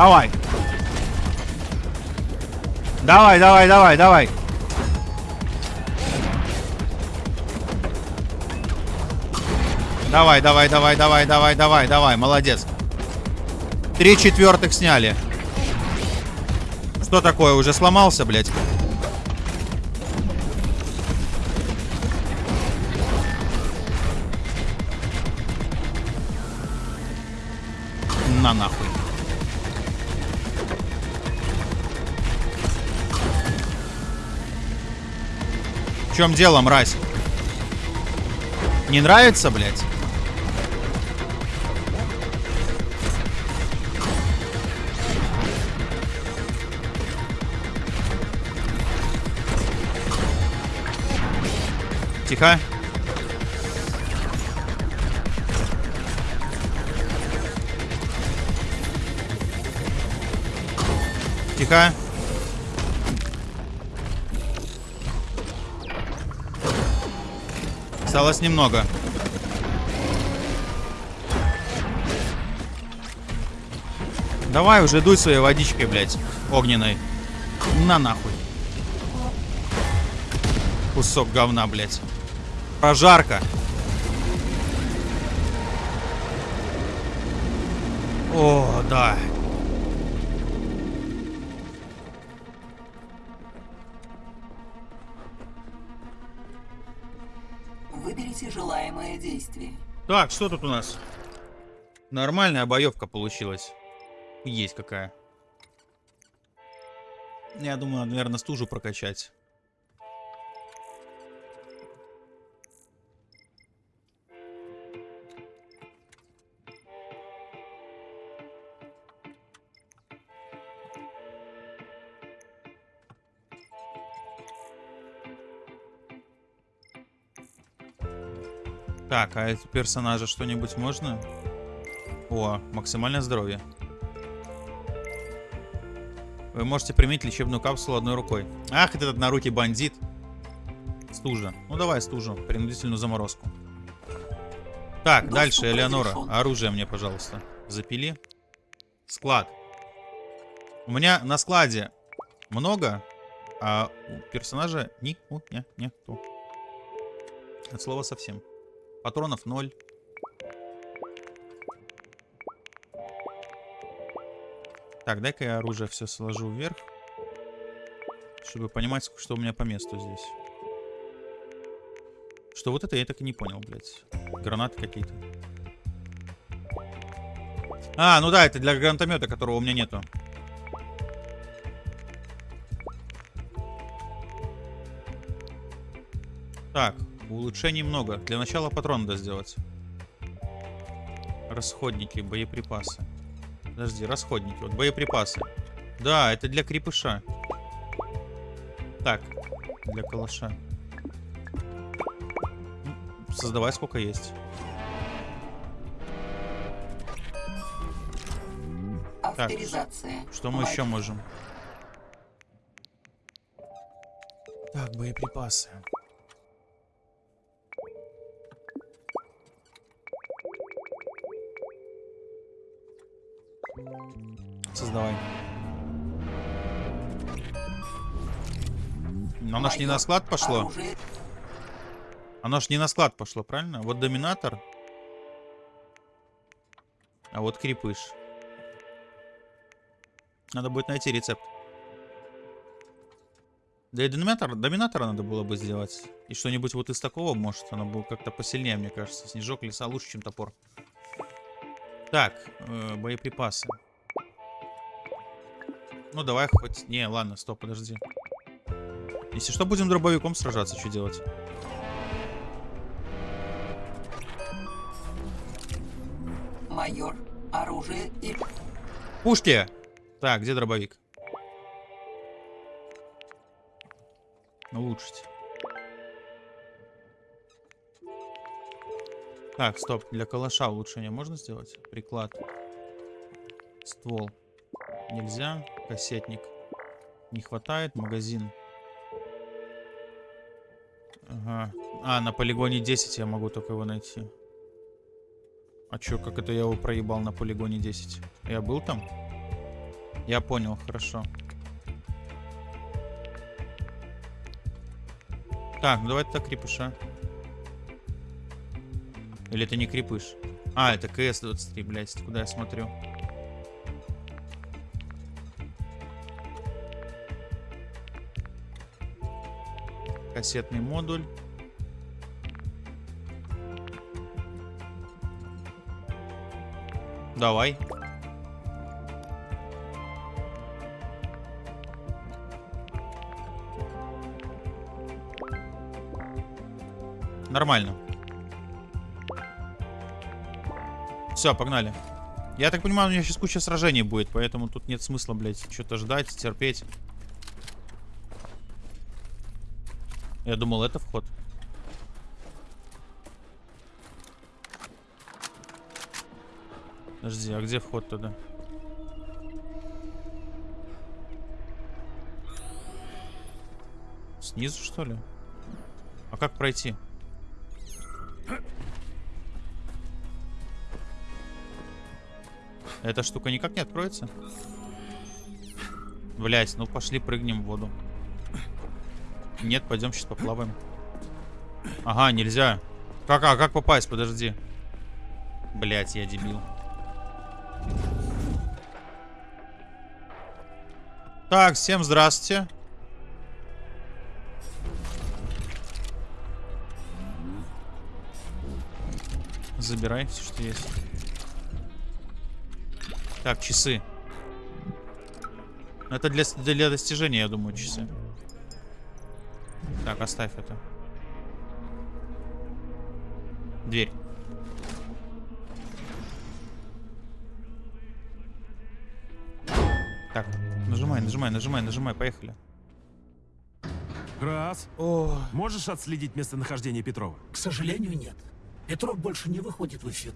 Давай. Давай, давай, давай, давай. Давай, давай, давай, давай, давай, давай, давай, молодец. Три четвертых сняли. Что такое, уже сломался, блядь? Чем дело, мразь? Не нравится, блядь? Тихо. Тихо. Осталось немного. Давай уже дуй своей водичкой, блядь, огненной. На нахуй. Кусок говна, блядь. Прожарка. О, да. Так, что тут у нас? Нормальная боевка получилась. Есть какая. Я думаю, надо, наверное, стужу прокачать. Так, а эти персонажа что-нибудь можно? О, максимальное здоровье. Вы можете применить лечебную капсулу одной рукой. Ах, этот нарукий бандит. Стужа. Ну давай стужу. Принудительную заморозку. Так, Доступ дальше, Элеонора. разрешен. Оружие мне, пожалуйста. Запили. Склад. У меня на складе много, а у персонажа ни у не нету. От слова совсем. Патронов ноль. Так, дай-ка я оружие все сложу вверх. Чтобы понимать, что у меня по месту здесь. Что вот это я так и не понял, блядь. Гранаты какие-то. А, ну да, это для гранатомета, которого у меня нету. Так, улучшений много. Для начала патрон надо сделать. Расходники, боеприпасы. Подожди, расходники. Вот боеприпасы. Да, это для крепыша. Так, для калаша. Создавай сколько есть. Авторизация. Что мы еще можем? Так, боеприпасы. Оно ж не на склад пошло. Оно ж не на склад пошло, правильно? Вот доминатор. А вот крепыш. Надо будет найти рецепт. Да и доминатор, доминатора надо было бы сделать. И что-нибудь вот из такого, может, оно было как-то посильнее, мне кажется. Снежок леса лучше, чем топор. Так, э, боеприпасы. Ну, давай хоть... Не, ладно, стоп, подожди. Если что, будем дробовиком сражаться, что делать? майор. Оружие и... Пушки! Так, где дробовик? Улучшить. Так, стоп. Для калаша улучшение можно сделать? Приклад. Ствол. Нельзя. Кассетник. Не хватает. Магазин. Ага. А, на полигоне 10 я могу только его найти. А чё, как это я его проебал на полигоне 10? Я был там? Я понял, хорошо. Так, ну давай так крепыша. Или это не крепыш? А, это КС-23, блядь, куда я смотрю? Кассетный модуль. Давай. Нормально. Все, погнали. Я так понимаю, у меня сейчас куча сражений будет, поэтому тут нет смысла, блядь, что-то ждать, терпеть. Я думал, это вход. Подожди, а где вход туда? Снизу, что ли? А как пройти? Эта штука никак не откроется? Блять, ну пошли прыгнем в воду. Нет, пойдем сейчас поплаваем. Ага, нельзя. Как, а как попасть? Подожди. Блять, я дебил. Так, всем здравствуйте. Забирай все, что есть. Так, часы. Это для, для достижения, я думаю, часы. Так, оставь это. Дверь. Так, нажимай, нажимай, нажимай, нажимай, поехали. Раз. О, Можешь отследить местонахождение Петрова? К сожалению, нет. Петров больше не выходит в эфир.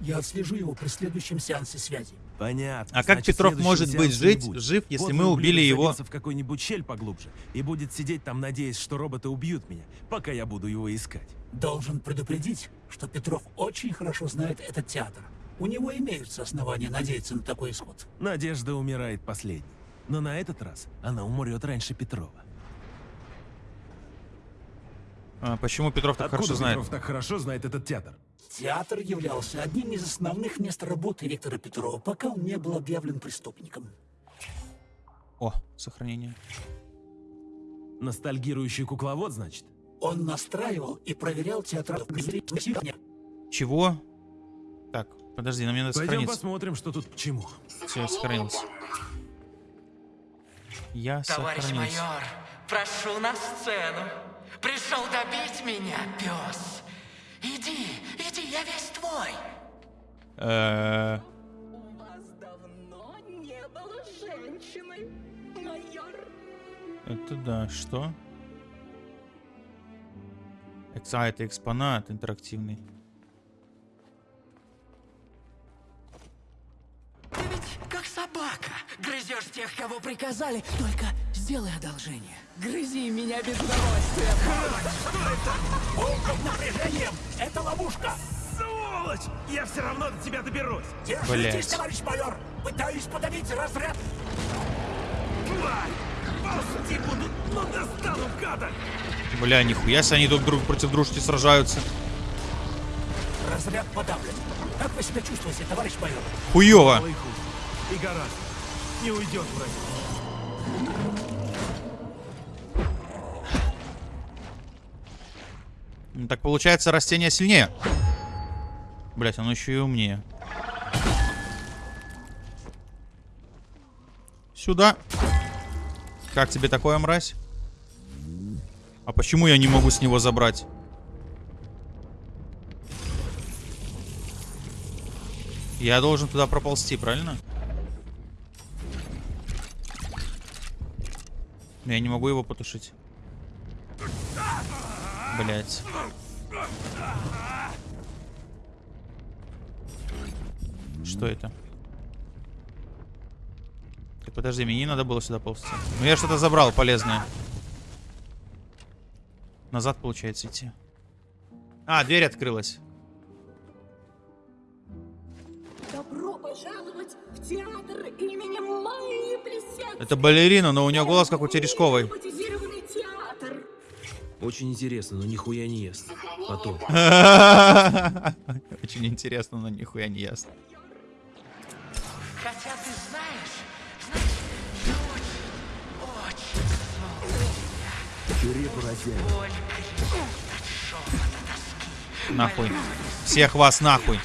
Я отслежу его при следующем сеансе связи. Понятно. А как Значит, Петров может быть жить, будет. жив, если Подлый мы убили его? в какую-нибудь щель поглубже и будет сидеть там, надеясь, что роботы убьют меня, пока я буду его искать. Должен предупредить, что Петров очень хорошо знает этот театр. У него имеются основания надеяться на такой исход. Надежда умирает последней. Но на этот раз она умрет раньше Петрова. А почему Петров так Откуда хорошо знает? Петров так хорошо знает этот театр? Театр являлся одним из основных мест работы Виктора Петрова, пока он не был объявлен преступником. О, сохранение. Ностальгирующий кукловод, значит? Он настраивал и проверял зрителей. Чего? Так, подожди, нам надо Пойдем сохраниться. посмотрим, что тут к чему. Все, сохранился. Я Товарищ сохранился. майор, прошу на сцену. Пришел добить меня, пес. Иди, иди, я весь твой. Э, Давно не было женщины, майор. Это да, что? А, это экспонат интерактивный. Ты ведь как собака. Грызешь тех, кого приказали. Только сделай одолжение. Грызи меня без удовольствия. Полным напряжением! Это ловушка! Сволочь! Я все равно до тебя доберусь! Держитесь, товарищ майор! Пытаюсь подавить разряд! Тварь! Ползти буду, но достану, гада! Бля, нихуя себе они друг друг против дружки сражаются. Разряд подавлен. Как вы себя чувствуете, товарищ майор? Хуёво. И гораздо. Не уйдет вроде. Ну, Так получается, растение сильнее. Блять, оно еще и умнее. Сюда. Как тебе такое, мразь? А почему я не могу с него забрать? Я должен туда проползти, правильно? Но я не могу его потушить. Блять. Что это? Так, подожди, мне не надо было сюда ползти. Ну я что-то забрал полезное. Назад получается идти. А, дверь открылась. Добро пожаловать в театр именем Майи Плесецкой. Это балерина, но у нее голос как у Терешковой. Очень интересно, но нихуя не ест. Потом. (laughs) Очень интересно, но нихуя не ясно. Хотя ты знаешь. Нахуй. Всех вас нахуй.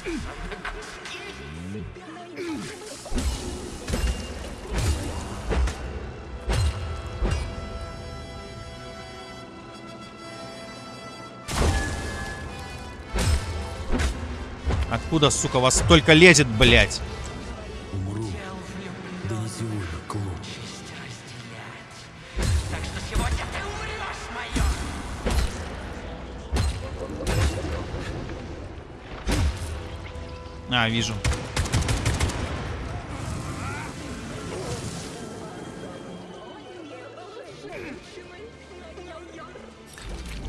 Откуда, сука, вас только лезет, блядь? Умру. Донесу уже клуб. А, вижу.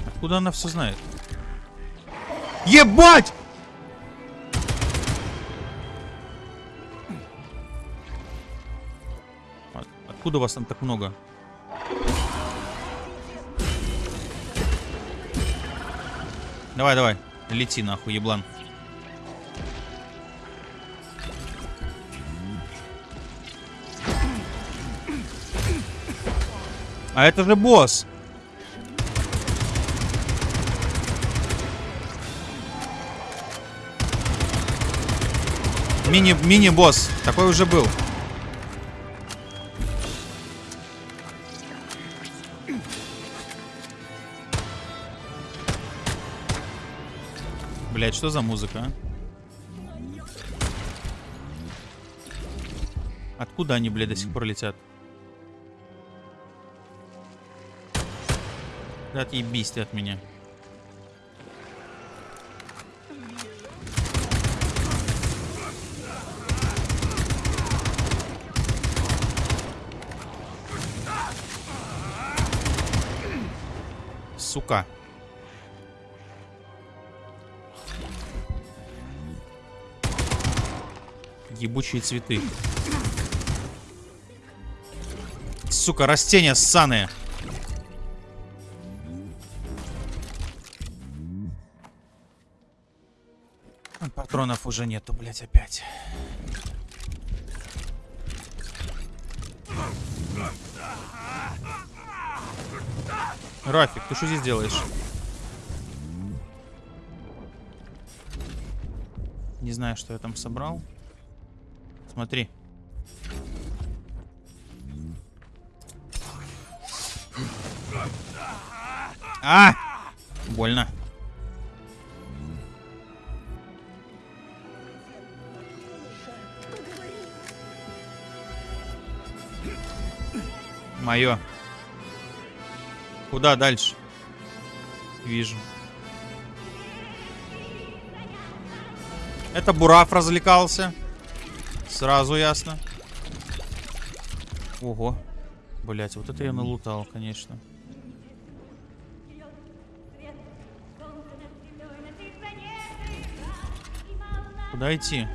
Откуда она все знает? Ебать! Откуда вас там так много? Давай, давай. Лети нахуй, еблан. А это же босс. Мини, мини-босс. Такой уже был. Блять, что за музыка, а? Откуда они, блядь, до сих пор летят? Да отъебись ты от меня. Сука. Ебучие цветы. Сука, растения ссаные. А, Патронов уже нету, блять, опять. Рафик, ты что здесь делаешь? Не знаю, что я там собрал. Смотри. А! Больно. Мое. Куда дальше? Вижу. Это Бураф развлекался. Сразу ясно. Ого. Блять, вот это я налутал, конечно. Куда идти?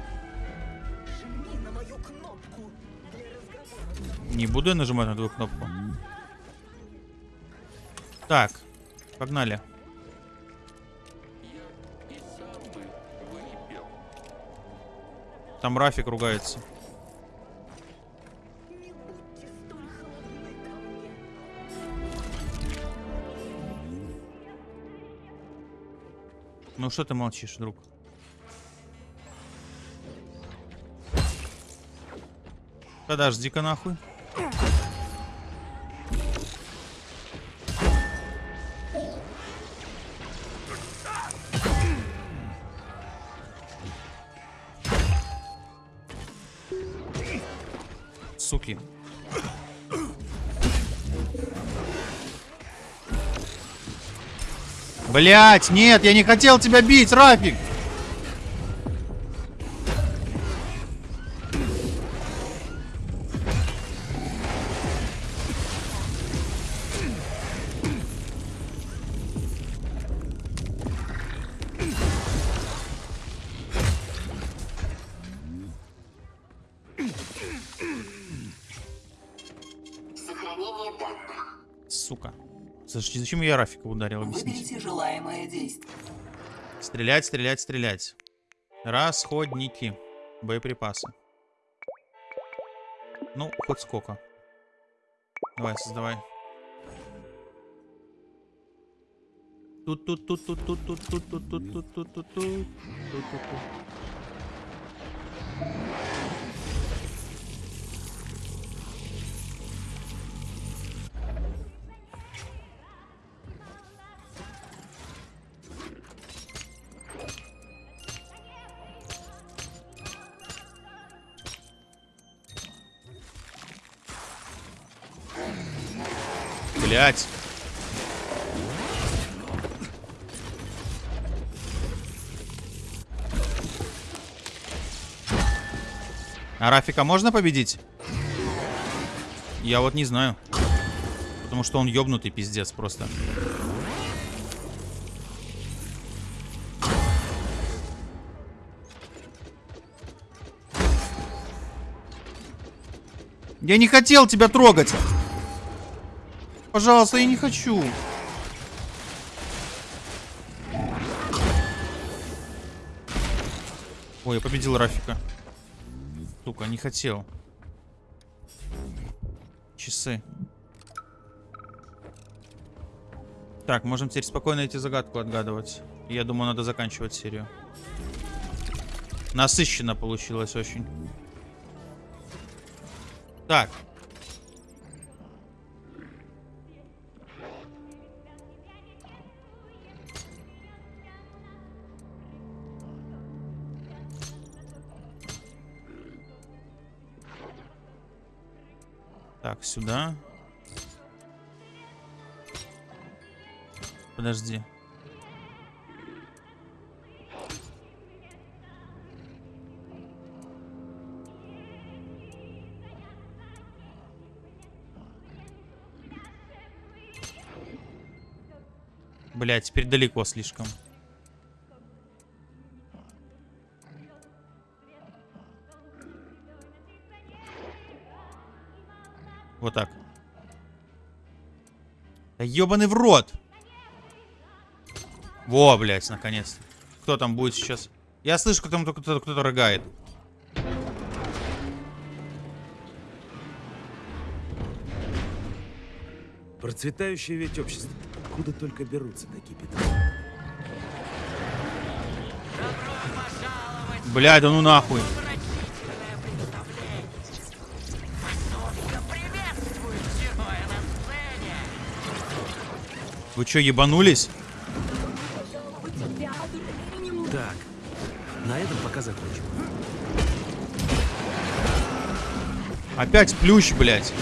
Не буду я нажимать на твою кнопку. Так, погнали. Там Рафик ругается. Ну что ты молчишь, друг? Подожди-ка нахуй. Блять, нет, я не хотел тебя бить, Рафик. Зачем я Рафика ударил, объясните? Выберите желаемое действие. Стрелять, стрелять, стрелять. Расходники. Боеприпасы. Ну, хоть сколько. Давай, создавай. тут тут тут тут тут тут тут тут тут тут тут тут тут Блять. А Рафика можно победить? Я вот не знаю. Потому что он ёбнутый пиздец просто. Я не хотел тебя трогать. Пожалуйста, я не хочу. Ой, я победил Рафика. Сука, не хотел. Часы. Так, можем теперь спокойно эти загадку отгадывать. Я думаю, надо заканчивать серию. Насыщенно получилось очень. Так. Сюда. Подожди. Блять, теперь далеко слишком. Вот так. Да ебаный в рот! Во, блядь, наконец. Кто там будет сейчас? Я слышу, как там кто-то кто рыгает. Процветающее ведь общество. Откуда только берутся такие петли? Блядь, да ну нахуй. Вы чё, ебанулись? Так, на этом пока закончим. Опять плющ, блядь.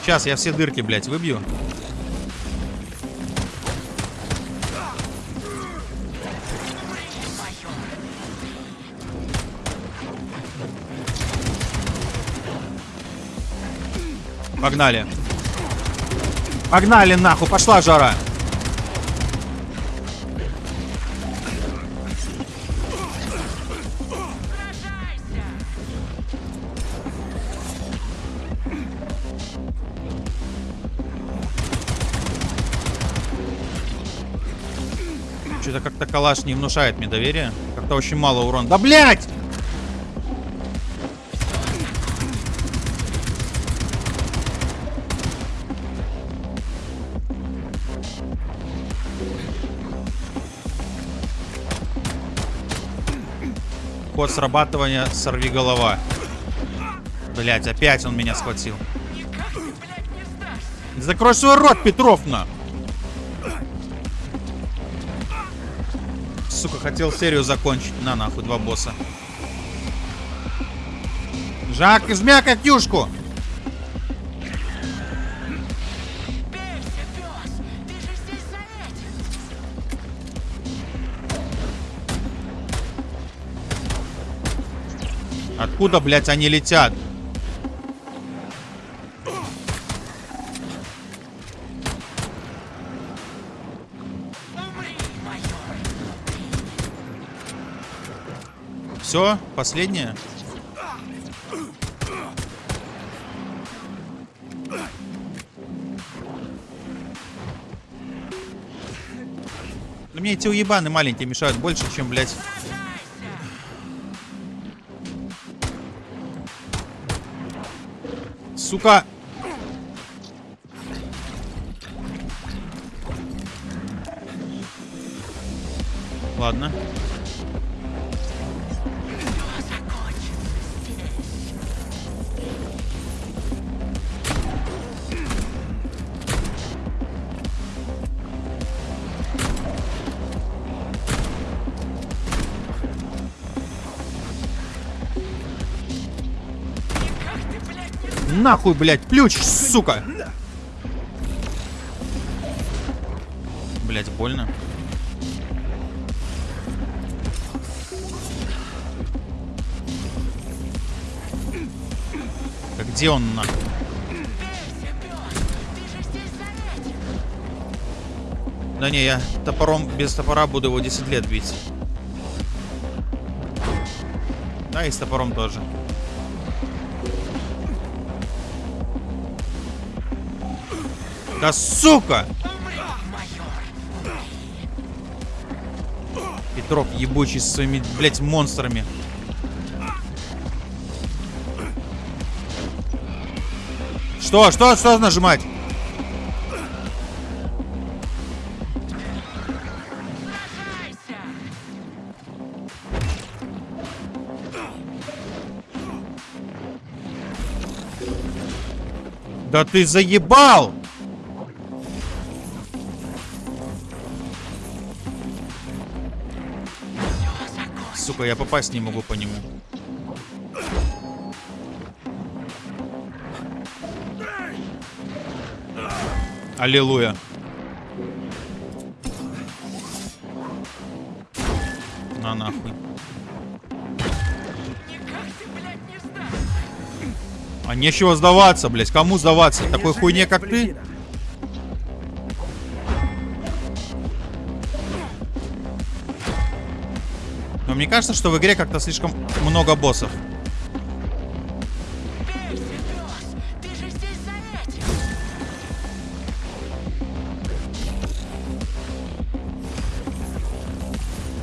Сейчас я все дырки, блядь, выбью. Погнали. Погнали нахуй, пошла жара. Что-то как-то калаш не внушает мне доверия. Как-то очень мало урона. Да блять! Срабатывания сорви голова. Блять, опять он меня схватил. Закрой свой рот, Петровна! Сука, хотел серию закончить. На нахуй, два босса. Жак, измя Катюшку! Откуда, блядь, они летят? Все, последнее. Да мне эти уебаны маленькие мешают больше, чем, блядь... Сука! Ладно. нахуй, блядь, ключ, сука! Блядь, больно. А где он нахуй? Да не, я топором без топора буду его 10 лет бить. Да, и с топором тоже. Да сука! Петров ебучий со своими, блядь, монстрами. Что? Что? Что нажимать? Да ты заебал! Сука, я попасть не могу по нему. Аллилуйя. На нахуй. А нечего сдаваться, блядь. Кому сдаваться? Такой хуйне, как ты? Кажется, что в игре как-то слишком много боссов.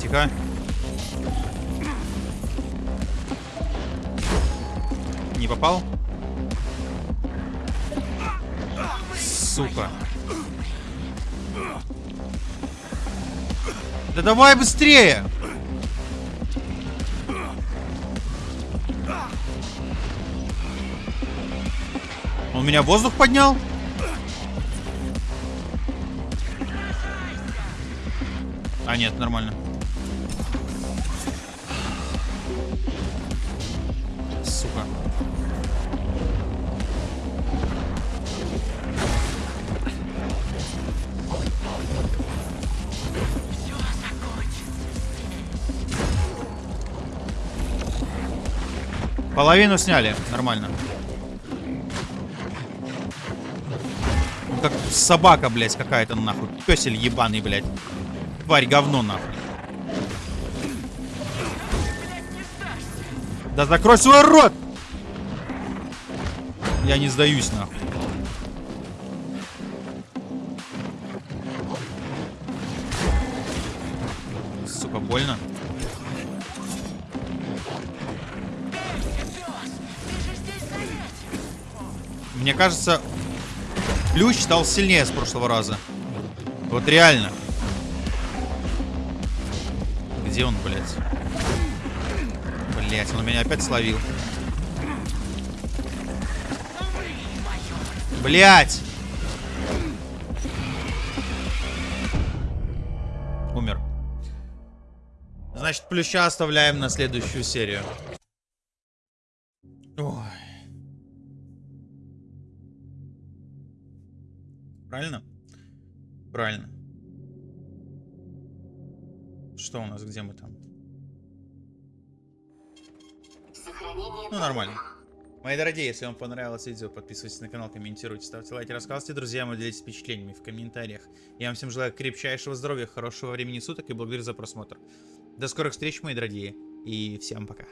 Тихо. Не попал? Сука. Да давай быстрее! Он меня воздух поднял? А, нет, нормально. Сука. Половину сняли, нормально. Собака, блядь, какая-то нахуй. Песель ебаный, блядь. Тварь говно, нахуй. Да закрой свой рот! Я не сдаюсь, нахуй. Сука, больно. Мне кажется, ключ стал сильнее с прошлого раза. Вот реально. Где он, блядь? Блядь, он меня опять словил. Блядь! Умер. Значит, плюща оставляем на следующую серию. Где мы там? Ну, нормально. Мои дорогие, если вам понравилось видео, подписывайтесь на канал, комментируйте, ставьте лайки, рассказывайте друзьям и делитесь впечатлениями в комментариях. Я вам всем желаю крепчайшего здоровья, хорошего времени суток и благодарю за просмотр. До скорых встреч, мои дорогие, и всем пока.